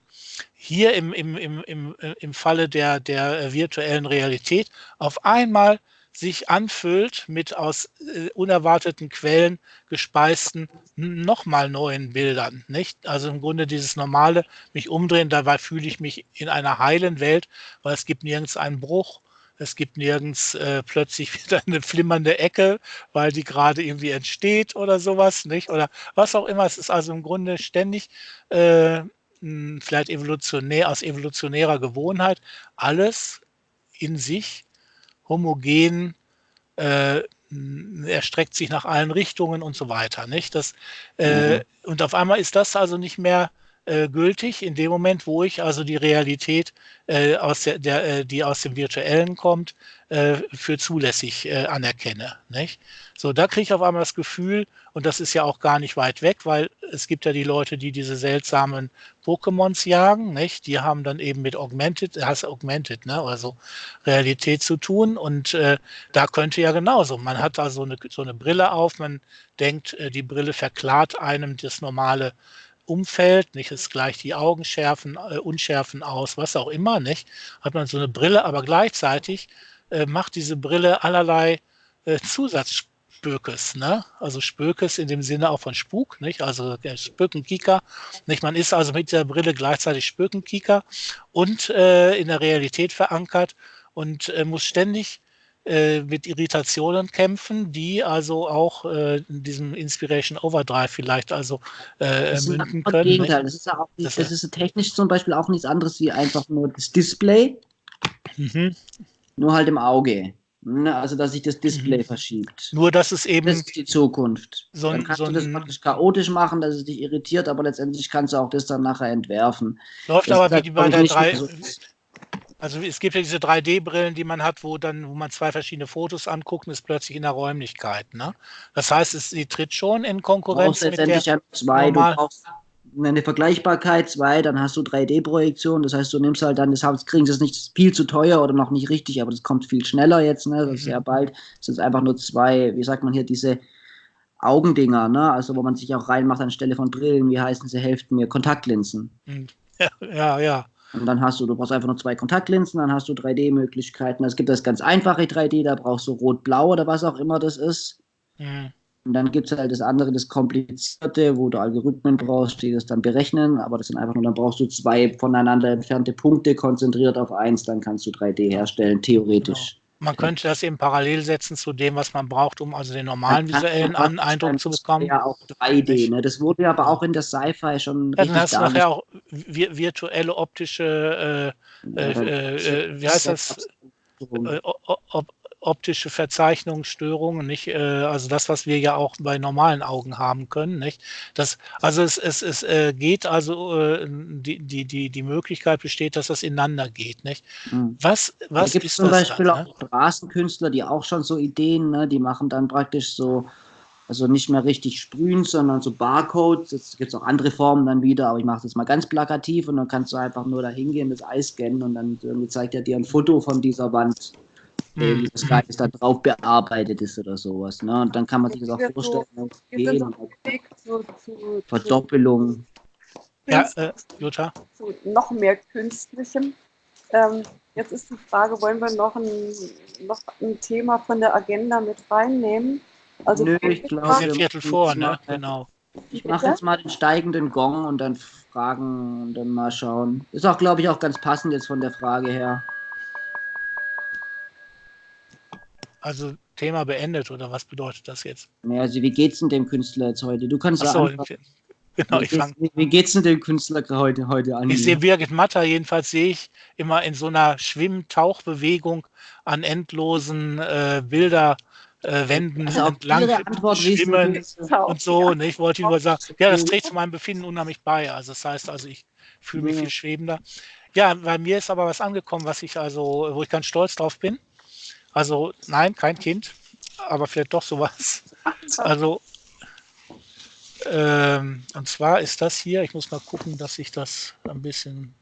hier im, im, im, im, im Falle der, der virtuellen Realität auf einmal sich anfüllt mit aus äh, unerwarteten Quellen gespeisten nochmal neuen Bildern. Nicht? Also im Grunde dieses normale mich umdrehen, dabei fühle ich mich in einer heilen Welt, weil es gibt nirgends einen Bruch, es gibt nirgends äh, plötzlich wieder eine flimmernde Ecke, weil die gerade irgendwie entsteht oder sowas, nicht? Oder was auch immer. Es ist also im Grunde ständig äh, vielleicht evolutionär, aus evolutionärer Gewohnheit, alles in sich homogen, äh, erstreckt sich nach allen Richtungen und so weiter. Nicht? Das, äh, mhm. Und auf einmal ist das also nicht mehr äh, gültig in dem Moment, wo ich also die Realität, äh, aus der, der äh, die aus dem Virtuellen kommt, äh, für zulässig äh, anerkenne. Nicht? So, da kriege ich auf einmal das Gefühl, und das ist ja auch gar nicht weit weg, weil es gibt ja die Leute, die diese seltsamen Pokémons jagen, nicht? Die haben dann eben mit Augmented, das Augmented, ne? Also Realität zu tun. Und äh, da könnte ja genauso. Man hat da so eine, so eine Brille auf, man denkt, die Brille verklart einem das normale Umfeld, nicht? Es gleicht die Augen schärfen, äh, unschärfen aus, was auch immer, nicht? Hat man so eine Brille, aber gleichzeitig äh, macht diese Brille allerlei äh, Zusatzspökes, ne? Also Spökes in dem Sinne auch von Spuk, nicht? Also der Spökenkieker, nicht? Man ist also mit der Brille gleichzeitig Spökenkieker und äh, in der Realität verankert und äh, muss ständig äh, mit Irritationen kämpfen, die also auch äh, in diesem Inspiration Overdrive vielleicht also äh, das münden können. Gegenteil. Das ist ja auch nicht, das, das ist technisch zum Beispiel auch nichts anderes wie einfach nur das Display, mhm. nur halt im Auge. Ne, also, dass sich das Display mhm. verschiebt. Nur, dass es eben. Das ist die Zukunft. So dann kannst so du das praktisch chaotisch machen, dass es dich irritiert, aber letztendlich kannst du auch das dann nachher entwerfen. Läuft das aber wie bei der 3, so also es gibt ja diese 3D-Brillen, die man hat, wo dann, wo man zwei verschiedene Fotos anguckt und ist plötzlich in der Räumlichkeit. Ne? Das heißt, es, sie tritt schon in Konkurrenz mit der ja zwei. Du brauchst eine Vergleichbarkeit, zwei, dann hast du 3D-Projektion, das heißt, du nimmst halt dann, das kriegen sie es nicht viel zu teuer oder noch nicht richtig, aber das kommt viel schneller jetzt, ne? Das ist mhm. sehr bald. Es sind einfach nur zwei, wie sagt man hier, diese Augendinger, ne? Also wo man sich auch reinmacht anstelle von Brillen, wie heißen sie, helfen mir, Kontaktlinsen. Mhm. Ja, ja, ja. Und dann hast du, du brauchst einfach nur zwei Kontaktlinsen, dann hast du 3D-Möglichkeiten. Es gibt das ganz einfache 3D, da brauchst du rot-blau oder was auch immer das ist. Mhm. Und dann gibt es halt das andere, das komplizierte, wo du Algorithmen brauchst, die das dann berechnen. Aber das sind einfach nur, dann brauchst du zwei voneinander entfernte Punkte konzentriert auf eins, dann kannst du 3D herstellen, theoretisch. Genau. Man könnte das eben parallel setzen zu dem, was man braucht, um also den normalen visuellen An Eindruck zu bekommen. Ja, auch 3D. Ne? Das wurde aber auch in der Sci-Fi schon ja, Dann hast du nachher auch virtuelle optische, äh, äh, äh, wie heißt das? Äh, optische Verzeichnungsstörungen, nicht? Äh, also das, was wir ja auch bei normalen Augen haben können, nicht? Das, also es, es, es äh, geht also, äh, die, die, die, die Möglichkeit besteht, dass das ineinander geht, nicht? Was, was da gibt zum Beispiel dann, auch ne? Straßenkünstler, die auch schon so Ideen, ne? die machen dann praktisch so, also nicht mehr richtig sprühen, sondern so Barcodes. Jetzt gibt es auch andere Formen dann wieder, aber ich mache das mal ganz plakativ und dann kannst du einfach nur da hingehen, das Eis scannen und dann zeigt er dir ein Foto von dieser Wand mhm. wie das Geist da drauf bearbeitet ist oder sowas. Ne? Und dann kann man sich das auch vorstellen. So, gehen so zu, Verdoppelung. Ja, äh, Jutta. Zu noch mehr Künstlichem. Ähm, jetzt ist die Frage, wollen wir noch ein, noch ein Thema von der Agenda mit reinnehmen? Also Nö, ich glaube, wir Viertel vor, ne? Genau. Ich mache jetzt mal den steigenden Gong und dann fragen und dann mal schauen. Ist auch, glaube ich, auch ganz passend jetzt von der Frage her. Also Thema beendet oder was bedeutet das jetzt? Ja, also wie geht's denn dem Künstler jetzt heute? Du kannst Ach so, ja genau, ich fang, wie, wie geht's denn dem Künstler heute, heute an? Ich sehe Birgit Matter, jedenfalls sehe ich immer in so einer Schwimm-Tauchbewegung an endlosen äh, Bilder äh, Wänden also entlang schwimmen und so. Ne? Ich wollte nur sagen, ja, das trägt zu meinem Befinden unheimlich bei. Also das heißt also, ich fühle mich viel schwebender. Ja, bei mir ist aber was angekommen, was ich also, wo ich ganz stolz drauf bin. Also nein, kein Kind, aber vielleicht doch sowas. Also ähm, und zwar ist das hier, ich muss mal gucken, dass ich das ein bisschen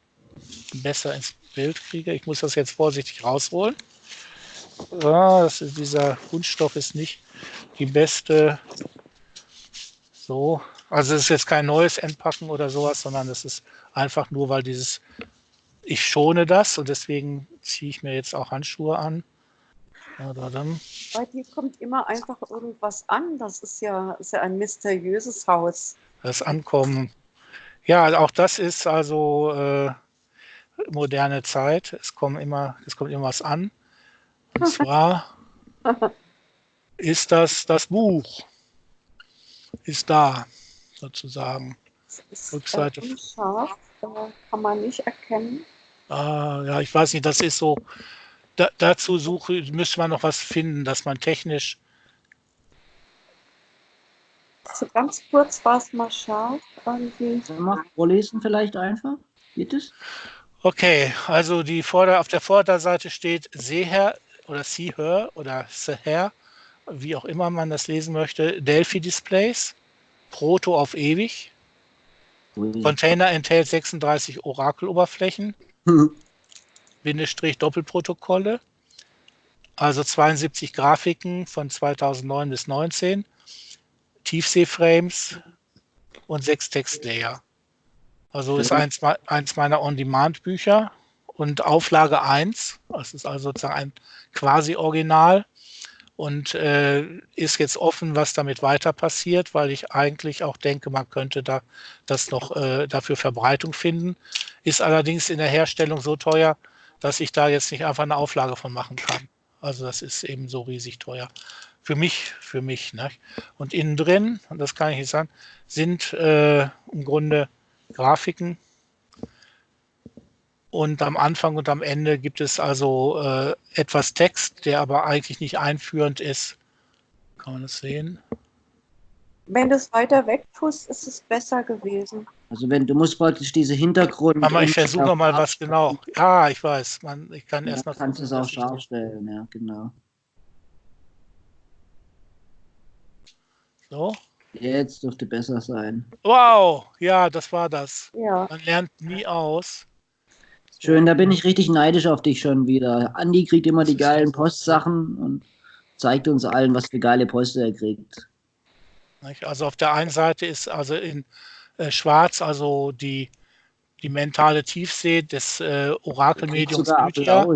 besser ins Bild kriege. Ich muss das jetzt vorsichtig rausholen. Ja, das ist, dieser Kunststoff ist nicht die beste. So, also es ist jetzt kein neues Entpacken oder sowas, sondern es ist einfach nur, weil dieses, ich schone das und deswegen ziehe ich mir jetzt auch Handschuhe an. Da dann. Bei dir kommt immer einfach irgendwas an. Das ist ja, ist ja ein mysteriöses Haus. Das Ankommen. Ja, auch das ist also äh, moderne Zeit. Es kommt immer, es kommt immer was an. Und zwar ist das das Buch. Ist da, sozusagen. Ist Rückseite. unscharf, kann man nicht erkennen. Ah, ja, ich weiß nicht, das ist so. Da, dazu suche, müsste man noch was finden, dass man technisch. So ganz kurz war es mal scharf. Irgendwie. Wir vorlesen vielleicht einfach? Geht es? Okay, also die Vorder-, auf der Vorderseite steht Seher oder Seher oder Seher, wie auch immer man das lesen möchte, Delphi Displays, Proto auf ewig. Container enthält 36 Orakel-Oberflächen, Doppelprotokolle, also 72 Grafiken von 2009 bis 19, Tiefseeframes und sechs Textlayer. Also ist Mhm. eins, eins meiner On-Demand-Bücher und Auflage 1, das ist also sozusagen ein quasi Original und äh, ist jetzt offen, was damit weiter passiert, weil ich eigentlich auch denke, man könnte da das noch äh, dafür Verbreitung finden. Ist allerdings in der Herstellung so teuer, dass ich da jetzt nicht einfach eine Auflage von machen kann. Also das ist eben so riesig teuer. Für mich, für mich. Ne? Und innen drin, und das kann ich nicht sagen, sind äh, im Grunde Grafiken. Und am Anfang und am Ende gibt es also äh, etwas Text, der aber eigentlich nicht einführend ist. Kann man das sehen? Wenn du es weiter weg ist es besser gewesen. Also wenn du musst praktisch diese Hintergrund. Aber ich versuche mal was genau. Ja, ich weiß. Man, ich kann Ja, erst mal kannst du es gucken, auch scharf stellen, ja, genau. So. Jetzt dürfte besser sein. Wow, ja, das war das. Ja. Man lernt nie aus. Schön, da bin ich richtig neidisch auf dich schon wieder. Andi kriegt immer die geilen Postsachen und zeigt uns allen, was für geile Post er kriegt. Also auf der einen Seite ist also in äh, Schwarz also die, die mentale Tiefsee des äh, Orakelmediums Lydia.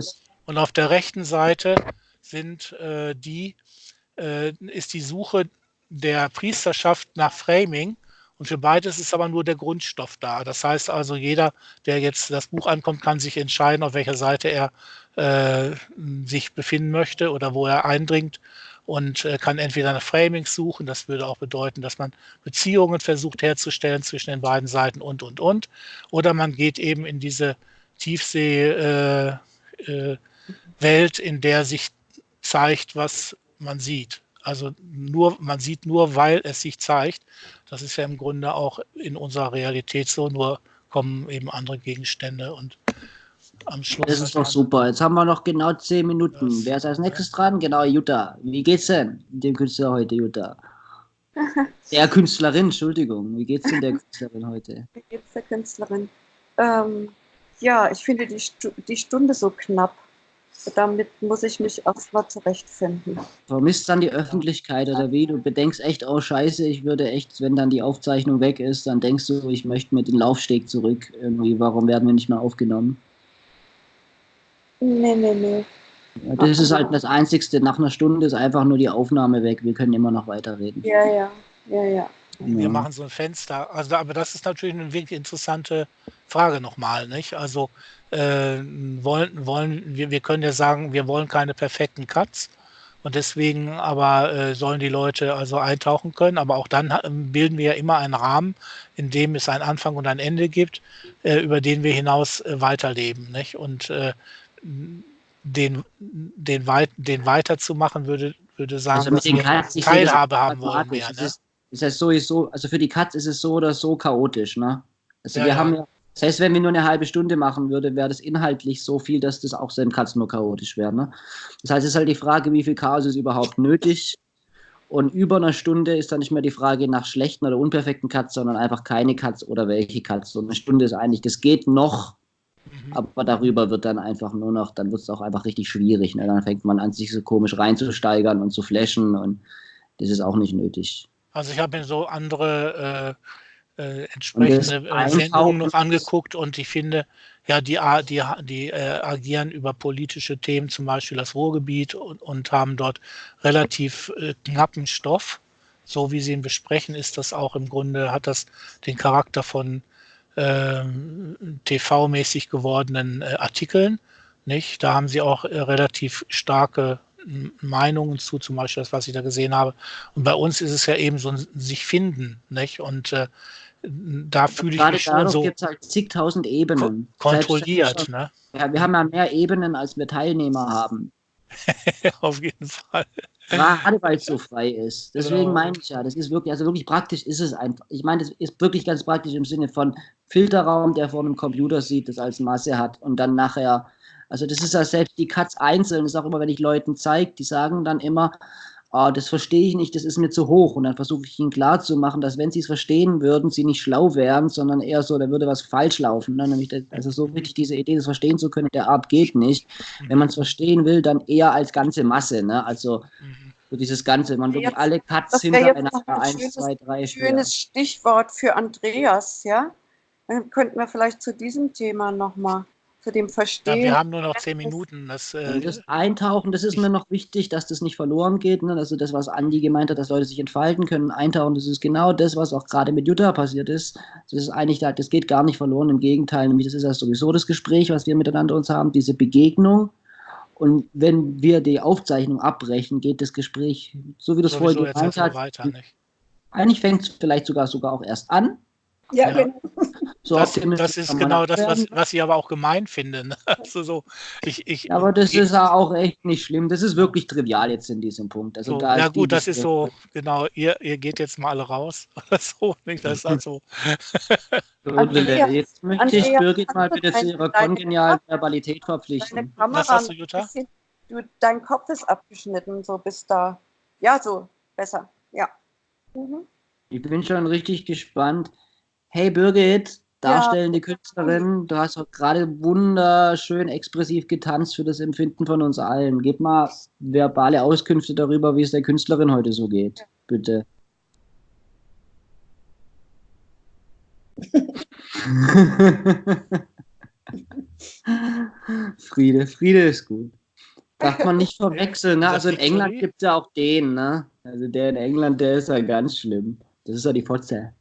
Und auf der rechten Seite sind äh, die, äh, ist die Suche der Priesterschaft nach Framing. Und für beides ist aber nur der Grundstoff da. Das heißt also, jeder, der jetzt das Buch ankommt, kann sich entscheiden, auf welcher Seite er äh, sich befinden möchte oder wo er eindringt und äh, kann entweder nach Framings suchen. Das würde auch bedeuten, dass man Beziehungen versucht herzustellen zwischen den beiden Seiten und, und, und. Oder man geht eben in diese Tiefsee, äh, äh, in der sich zeigt, was man sieht. Also nur, man sieht nur, weil es sich zeigt. Das ist ja im Grunde auch in unserer Realität so, nur kommen eben andere Gegenstände und am Schluss. Das ist doch super. Jetzt haben wir noch genau zehn Minuten. Das- Wer ist als nächstes dran? Genau, Jutta. Wie geht's denn dem Künstler heute, Jutta? Der Künstlerin, Entschuldigung. Wie geht's denn der Künstlerin heute? Wie geht's der Künstlerin? Ähm, ja, ich finde die, Stu die Stunde so knapp. Damit muss ich mich erstmal zurechtfinden. Vermisst dann die Öffentlichkeit oder wie? Du bedenkst echt, oh Scheiße, ich würde echt, wenn dann die Aufzeichnung weg ist, dann denkst du, ich möchte mit den Laufsteg zurück. Irgendwie, warum werden wir nicht mehr aufgenommen? Nee, nee, nee. Das ist halt das Einzigste. Nach einer Stunde ist einfach nur die Aufnahme weg. Wir können immer noch weiterreden. Ja, ja, ja, ja. Wir Ja. machen so ein Fenster. Also, aber das ist natürlich eine wirklich interessante Frage nochmal, nicht? Also, äh, wollen, wollen, wir, wir können ja sagen, wir wollen keine perfekten Cuts. Und deswegen aber äh, sollen die Leute also eintauchen können. Aber auch dann ha- bilden wir ja immer einen Rahmen, in dem es einen Anfang und ein Ende gibt, äh, über den wir hinaus äh, weiterleben. Nicht? Und äh, den, den, weit, den weiterzumachen würde, würde sagen, Also mit dass den wir Cuts, sehe das Teilhabe haben wollen mehr. Es Ne? ist, ist sowieso, also für die Cuts ist es so oder so chaotisch, ne? Also Ja, wir ja. haben ja, das heißt, wenn wir nur eine halbe Stunde machen würden, wäre das inhaltlich so viel, dass das auch seinen Cuts nur chaotisch wäre, ne? Das heißt, es ist halt die Frage, wie viel Chaos ist überhaupt nötig Und über einer Stunde ist dann nicht mehr die Frage nach schlechten oder unperfekten Cuts, sondern einfach keine Cuts oder welche Cuts. So eine Stunde ist eigentlich, das geht noch, mhm. aber darüber wird dann einfach nur noch, dann wird es auch einfach richtig schwierig. Ne? Dann fängt man an, sich so komisch reinzusteigern und zu flashen und das ist auch nicht nötig. Also ich habe mir so andere äh, äh, entsprechende äh, Sendungen noch angeguckt und ich finde, ja, die, die, die äh, agieren über politische Themen, zum Beispiel das Ruhrgebiet und, und haben dort relativ äh, knappen Stoff. So wie sie ihn besprechen, ist das auch im Grunde, hat das den Charakter von TV-mäßig gewordenen äh, Artikeln. Nicht? Da haben sie auch äh, relativ starke Meinungen zu, zum Beispiel das, was ich da gesehen habe. Und bei uns ist es ja eben so ein sich finden, nicht? Und äh, da fühle ich mich schon so gibt es halt zigtausend Ebenen. Kontrolliert, ne? Ja, wir haben ja mehr Ebenen, als wir Teilnehmer haben. Auf jeden Fall. Gerade weil es so frei ist. Deswegen genau. meine ich ja, das ist wirklich, also wirklich praktisch ist es einfach. Ich meine, das ist wirklich ganz praktisch im Sinne von Filterraum, der vor einem Computer sieht, das als Masse hat und dann nachher, also das ist ja selbst die Cuts einzeln, das ist auch immer, wenn ich Leuten zeige, die sagen dann immer, ah, das verstehe ich nicht, das ist mir zu hoch. Und dann versuche ich ihnen klarzumachen, dass wenn sie es verstehen würden, sie nicht schlau wären, sondern eher so, da würde was falsch laufen. Ne? Nämlich, also so richtig diese Idee, das verstehen zu können, der Art geht nicht. Wenn man es verstehen will, dann eher als ganze Masse. Ne? Also so dieses Ganze, man wirklich alle Cuts hintereinander, ein eins, zwei, drei, Schönes Stichwort für Andreas, ja? Dann könnten wir vielleicht zu diesem Thema nochmal zu dem Verstehen. Ja, wir haben nur noch zehn Minuten. Das, äh, das Eintauchen, das ist mir noch wichtig, dass das nicht verloren geht. Ne? Also das, was Andi gemeint hat, dass Leute sich entfalten können, eintauchen, das ist genau das, was auch gerade mit Jutta passiert ist. Das ist eigentlich, das geht gar nicht verloren, im Gegenteil. Nämlich das ist ja sowieso das Gespräch, was wir miteinander uns haben, diese Begegnung. Und wenn wir die Aufzeichnung abbrechen, geht das Gespräch, so wie das vorher gemeint hat, eigentlich fängt es vielleicht sogar sogar auch erst an. Ja, ja. genau. So das, das ist genau das, was, was ich aber auch gemein finde. Ne? Also so, ich, ich, aber das ich, ist ja auch echt nicht schlimm. Das ist wirklich trivial jetzt in diesem Punkt. Also so, da ja gut, das ist so, genau, ihr, ihr geht jetzt mal alle raus. so, nicht? Das ist also. Andrea, jetzt möchte Andrea, ich Birgit mal bitte zu ihrer kongenialen Verbalität verpflichten. Was hast du, Jutta? Bisschen, du, dein Kopf ist abgeschnitten, so bis da. Ja, so, besser. Ja. Mhm. Ich bin schon richtig gespannt. Hey Birgit, darstellende ja. Künstlerin, du hast auch gerade wunderschön expressiv getanzt für das Empfinden von uns allen. Gib mal verbale Auskünfte darüber, wie es der Künstlerin heute so geht, bitte. Friede, Friede ist gut. Darf man nicht verwechseln, ne? Also in England gibt es ja auch den, ne? Also der in England, der ist ja ganz schlimm. Das ist ja die Fotze.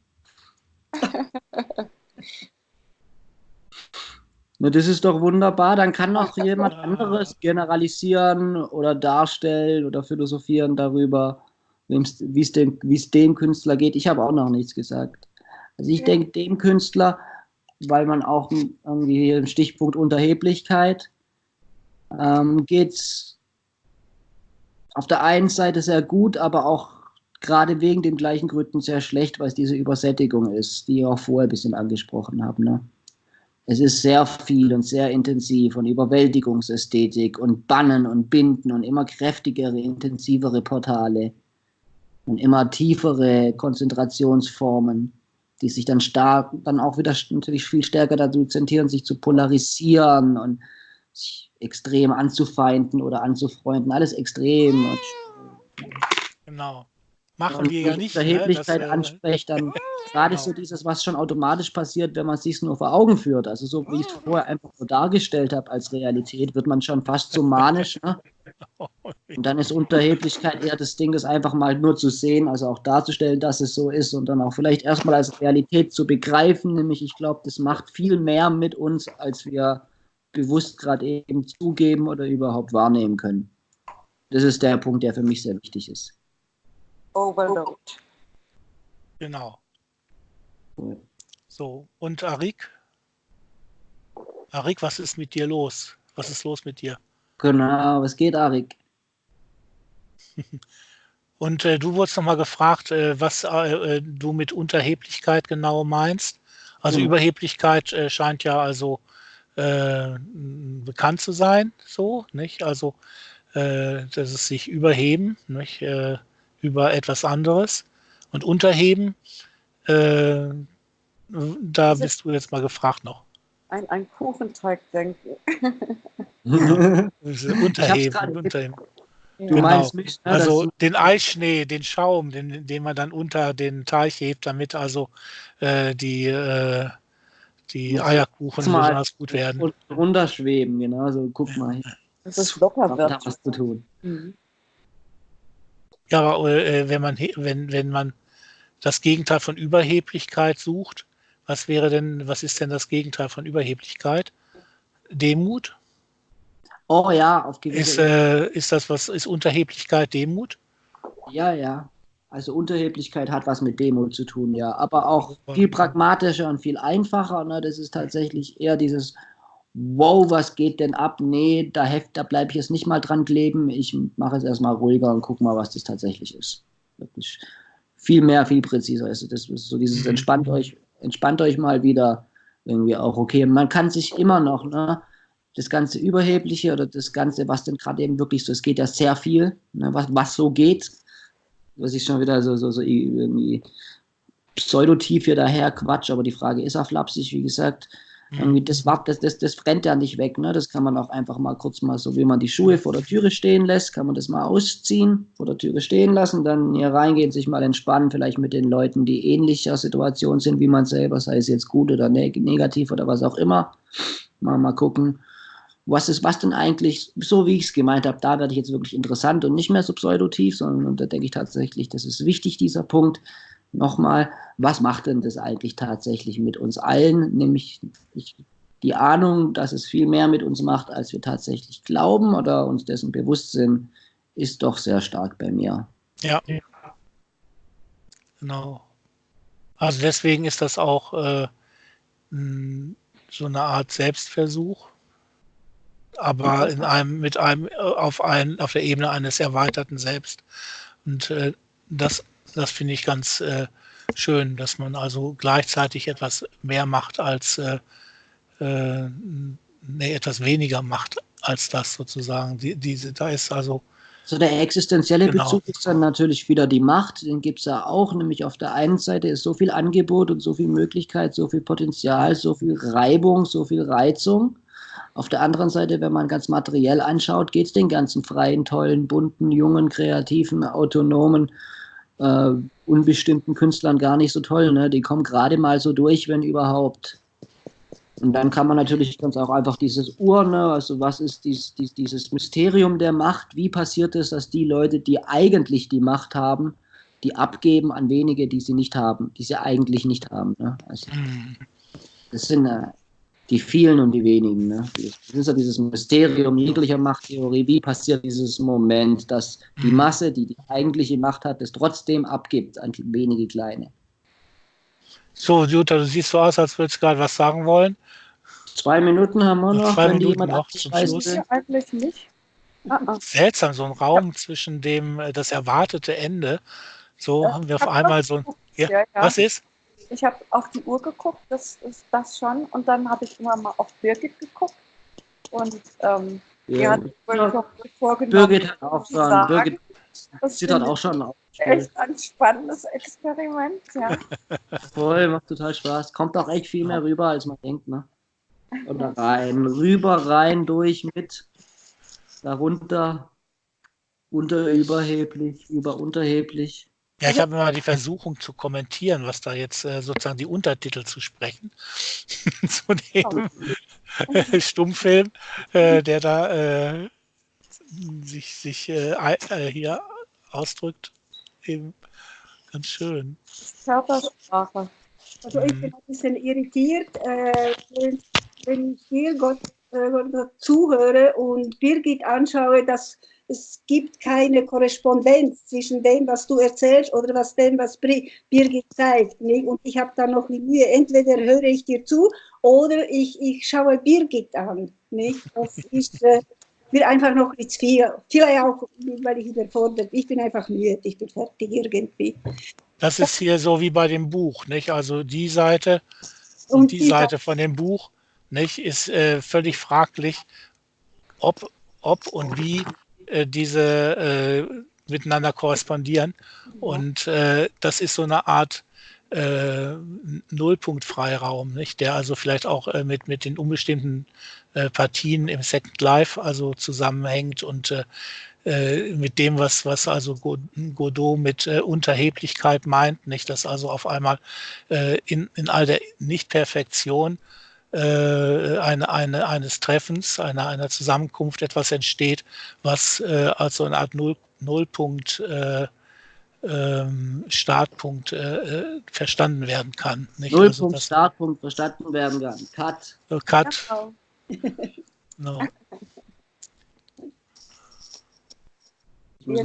Das ist doch wunderbar. Dann kann auch jemand anderes generalisieren oder darstellen oder philosophieren darüber, wie es dem, dem Künstler geht. Ich habe auch noch nichts gesagt. Also ich ja. denke, dem Künstler, weil man auch irgendwie hier im Stichpunkt Unterheblichkeit ähm, geht es auf der einen Seite sehr gut, aber auch gerade wegen den gleichen Gründen sehr schlecht, weil es diese Übersättigung ist, die ich auch vorher ein bisschen angesprochen habe. Ne? Es ist sehr viel und sehr intensiv und Überwältigungsästhetik und Bannen und Binden und immer kräftigere, intensivere Portale und immer tiefere Konzentrationsformen, die sich dann stark, dann auch wieder natürlich viel stärker dazu zentrieren, sich zu polarisieren und sich extrem anzufeinden oder anzufreunden. Alles extrem. Genau machen wir ja nicht. Verheblichkeit ne? anspricht, dann gerade genau. so dieses, was schon automatisch passiert, wenn man es sich nur vor Augen führt. Also so wie ich es vorher einfach so dargestellt habe als Realität, wird man schon fast so manisch. Ne? Und dann ist Unterheblichkeit eher das Ding, das einfach mal nur zu sehen, also auch darzustellen, dass es so ist und dann auch vielleicht erstmal als Realität zu begreifen. Nämlich, ich glaube, das macht viel mehr mit uns, als wir bewusst gerade eben zugeben oder überhaupt wahrnehmen können. Das ist der Punkt, der für mich sehr wichtig ist. Overload. Genau. So, und Arik? Arik, was ist mit dir los? Was ist los mit dir? Genau, was geht, Arik? Und äh, du wurdest nochmal gefragt, äh, was äh, äh, du mit Unterheblichkeit genau meinst. Also mhm. Überheblichkeit äh, scheint ja also äh, bekannt zu sein, so, nicht? Also, dass es sich überheben, nicht? Über etwas anderes. Und unterheben, äh, da bist du jetzt mal gefragt noch. Ein, ein Kuchenteig denken. unterheben, unterheben. Du Genau. meinst mich, ne, Also den Eisschnee, den Schaum, den, den man dann unter den Teich hebt, damit also äh, die, äh, die Eierkuchen besonders gut werden. und runterschweben, genau. So, guck mal, hier Dass es locker hat wird. da was zu tun. Mhm. Ja, aber äh, wenn man wenn, wenn man das Gegenteil von Überheblichkeit sucht, was wäre denn, was ist denn das Gegenteil von Überheblichkeit? Demut? Oh ja, auf Ist, gewisse äh, ist das was, ist Unterheblichkeit Demut? Ja, ja. Also Unterheblichkeit hat was mit Demut zu tun, ja. Aber auch viel pragmatischer und viel einfacher. Ne? Das ist tatsächlich eher dieses, wow, was geht denn ab? Nee, da, heft, da bleibe ich jetzt nicht mal dran kleben. Ich mache es erstmal ruhiger und gucke mal, was das tatsächlich ist. Wirklich viel mehr, viel präziser. Also das ist so dieses Mhm. entspannt euch, entspannt euch mal wieder irgendwie auch okay. Man kann sich immer noch, ne? Das ganze Überhebliche oder das Ganze, was denn gerade eben wirklich so, es geht ja sehr viel, ne, was, was so geht, was ich schon wieder so, so, so irgendwie pseudotief hier daher Quatsch, aber die Frage ist auch flapsig, wie gesagt. Irgendwie das, war, das, das, das brennt ja nicht weg, ne? Das kann man auch einfach mal kurz mal, so wie man die Schuhe vor der Türe stehen lässt, kann man das mal ausziehen, vor der Türe stehen lassen, dann hier reingehen, sich mal entspannen, vielleicht mit den Leuten, die ähnlicher Situation sind wie man selber, sei es jetzt gut oder neg negativ oder was auch immer. Mal, mal gucken, was ist, was denn eigentlich, so wie ich es gemeint habe, da werde ich jetzt wirklich interessant und nicht mehr so pseudotief, sondern da denke ich tatsächlich, das ist wichtig, dieser Punkt. Nochmal, was macht denn das eigentlich tatsächlich mit uns allen? Nämlich ich, die Ahnung, dass es viel mehr mit uns macht, als wir tatsächlich glauben oder uns dessen bewusst sind, ist doch sehr stark bei mir. Ja. Genau. Also deswegen ist das auch äh, so eine Art Selbstversuch, aber in einem, mit einem, äh, auf, ein, auf der Ebene eines erweiterten Selbst. Und äh, das, das finde ich ganz äh, schön, dass man also gleichzeitig etwas mehr macht als, äh, äh, nee, etwas weniger macht als das sozusagen. Die, diese, da ist also So der existenzielle Genau. Bezug ist dann natürlich wieder die Macht, den gibt es ja auch, nämlich auf der einen Seite ist so viel Angebot und so viel Möglichkeit, so viel Potenzial, so viel Reibung, so viel Reizung. Auf der anderen Seite, wenn man ganz materiell anschaut, geht es den ganzen freien, tollen, bunten, jungen, kreativen, autonomen, äh, unbestimmten Künstlern gar nicht so toll. Ne? Die kommen gerade mal so durch, wenn überhaupt. Und dann kann man natürlich ganz auch einfach dieses Ur, ne, also was ist dies, dies, dieses Mysterium der Macht, wie passiert es, dass die Leute, die eigentlich die Macht haben, die abgeben an wenige, die sie nicht haben, die sie eigentlich nicht haben. Ne? Also, mh, das sind äh, die vielen und die wenigen. Ne? Das ist ja dieses Mysterium jeglicher Machttheorie. Wie passiert dieses Moment, dass die Mhm. Masse, die die eigentliche Macht hat, es trotzdem abgibt an wenige Kleine? So, Jutta, du siehst so aus, als würdest du gerade was sagen wollen. Zwei Minuten haben wir Noch zwei wenn die Minuten jemand noch zum Schluss. Ja, eigentlich nicht. Ah, ah. Seltsam, so ein Raum zwischen dem, äh, das erwartete Ende. So Ja, haben wir auf einmal so ein. Ja, Ja, ja. Was ist? Ich habe auf die Uhr geguckt, das ist das schon. Und dann habe ich immer mal auf Birgit geguckt. Und ähm, die Ja. hat wohl schon vorgenommen, Birgit hat auch schon, sagen, Birgit das zittert finde auch schon auf. ich echt ein spannendes Experiment. Ja. Voll, macht total Spaß. Kommt auch echt viel mehr rüber, als man denkt, ne? Oder rein, rüber, rein, durch, mit, darunter, unter, überheblich, über, unterheblich. Ja, ich habe immer die Versuchung zu kommentieren, was da jetzt äh, sozusagen die Untertitel zu sprechen. zu dem Stummfilm, äh, der da äh, sich, sich äh, äh, hier ausdrückt. Eben ganz schön. Körpersprache. Also ich Mhm. bin ein bisschen irritiert, wenn, wenn ich hier Gott, Gott zuhöre und Birgit anschaue, dass es gibt keine Korrespondenz zwischen dem, was du erzählst oder was dem, was Birgit zeigt. Nicht? Und ich habe da noch die Mühe, entweder höre ich dir zu oder ich, ich schaue Birgit an. Nicht? Das ist äh, mir einfach noch nicht viel. Vielleicht auch, weil ich überfordert Ich bin einfach müde, ich bin fertig irgendwie. Das ist hier so wie bei dem Buch, nicht? Also die Seite und, Und die die Seite von dem Buch, nicht, ist äh, völlig fraglich, ob, ob und wie äh, diese äh, miteinander korrespondieren. Und äh, das ist so eine Art äh, Nullpunktfreiraum, nicht? der also vielleicht auch äh, mit, mit den unbestimmten äh, Partien im Second Life also zusammenhängt und äh, äh, mit dem, was, was also Godot mit Unterheblichkeit meint, nicht, dass also auf einmal in, in all der Nichtperfektion äh, eine, eine, eines Treffens, einer, einer Zusammenkunft etwas entsteht, was äh, als eine Art Null, Nullpunkt äh, ähm, Startpunkt äh, verstanden werden kann. Nicht? Nullpunkt also Startpunkt verstanden werden kann. Cut. Cut. Genau. no.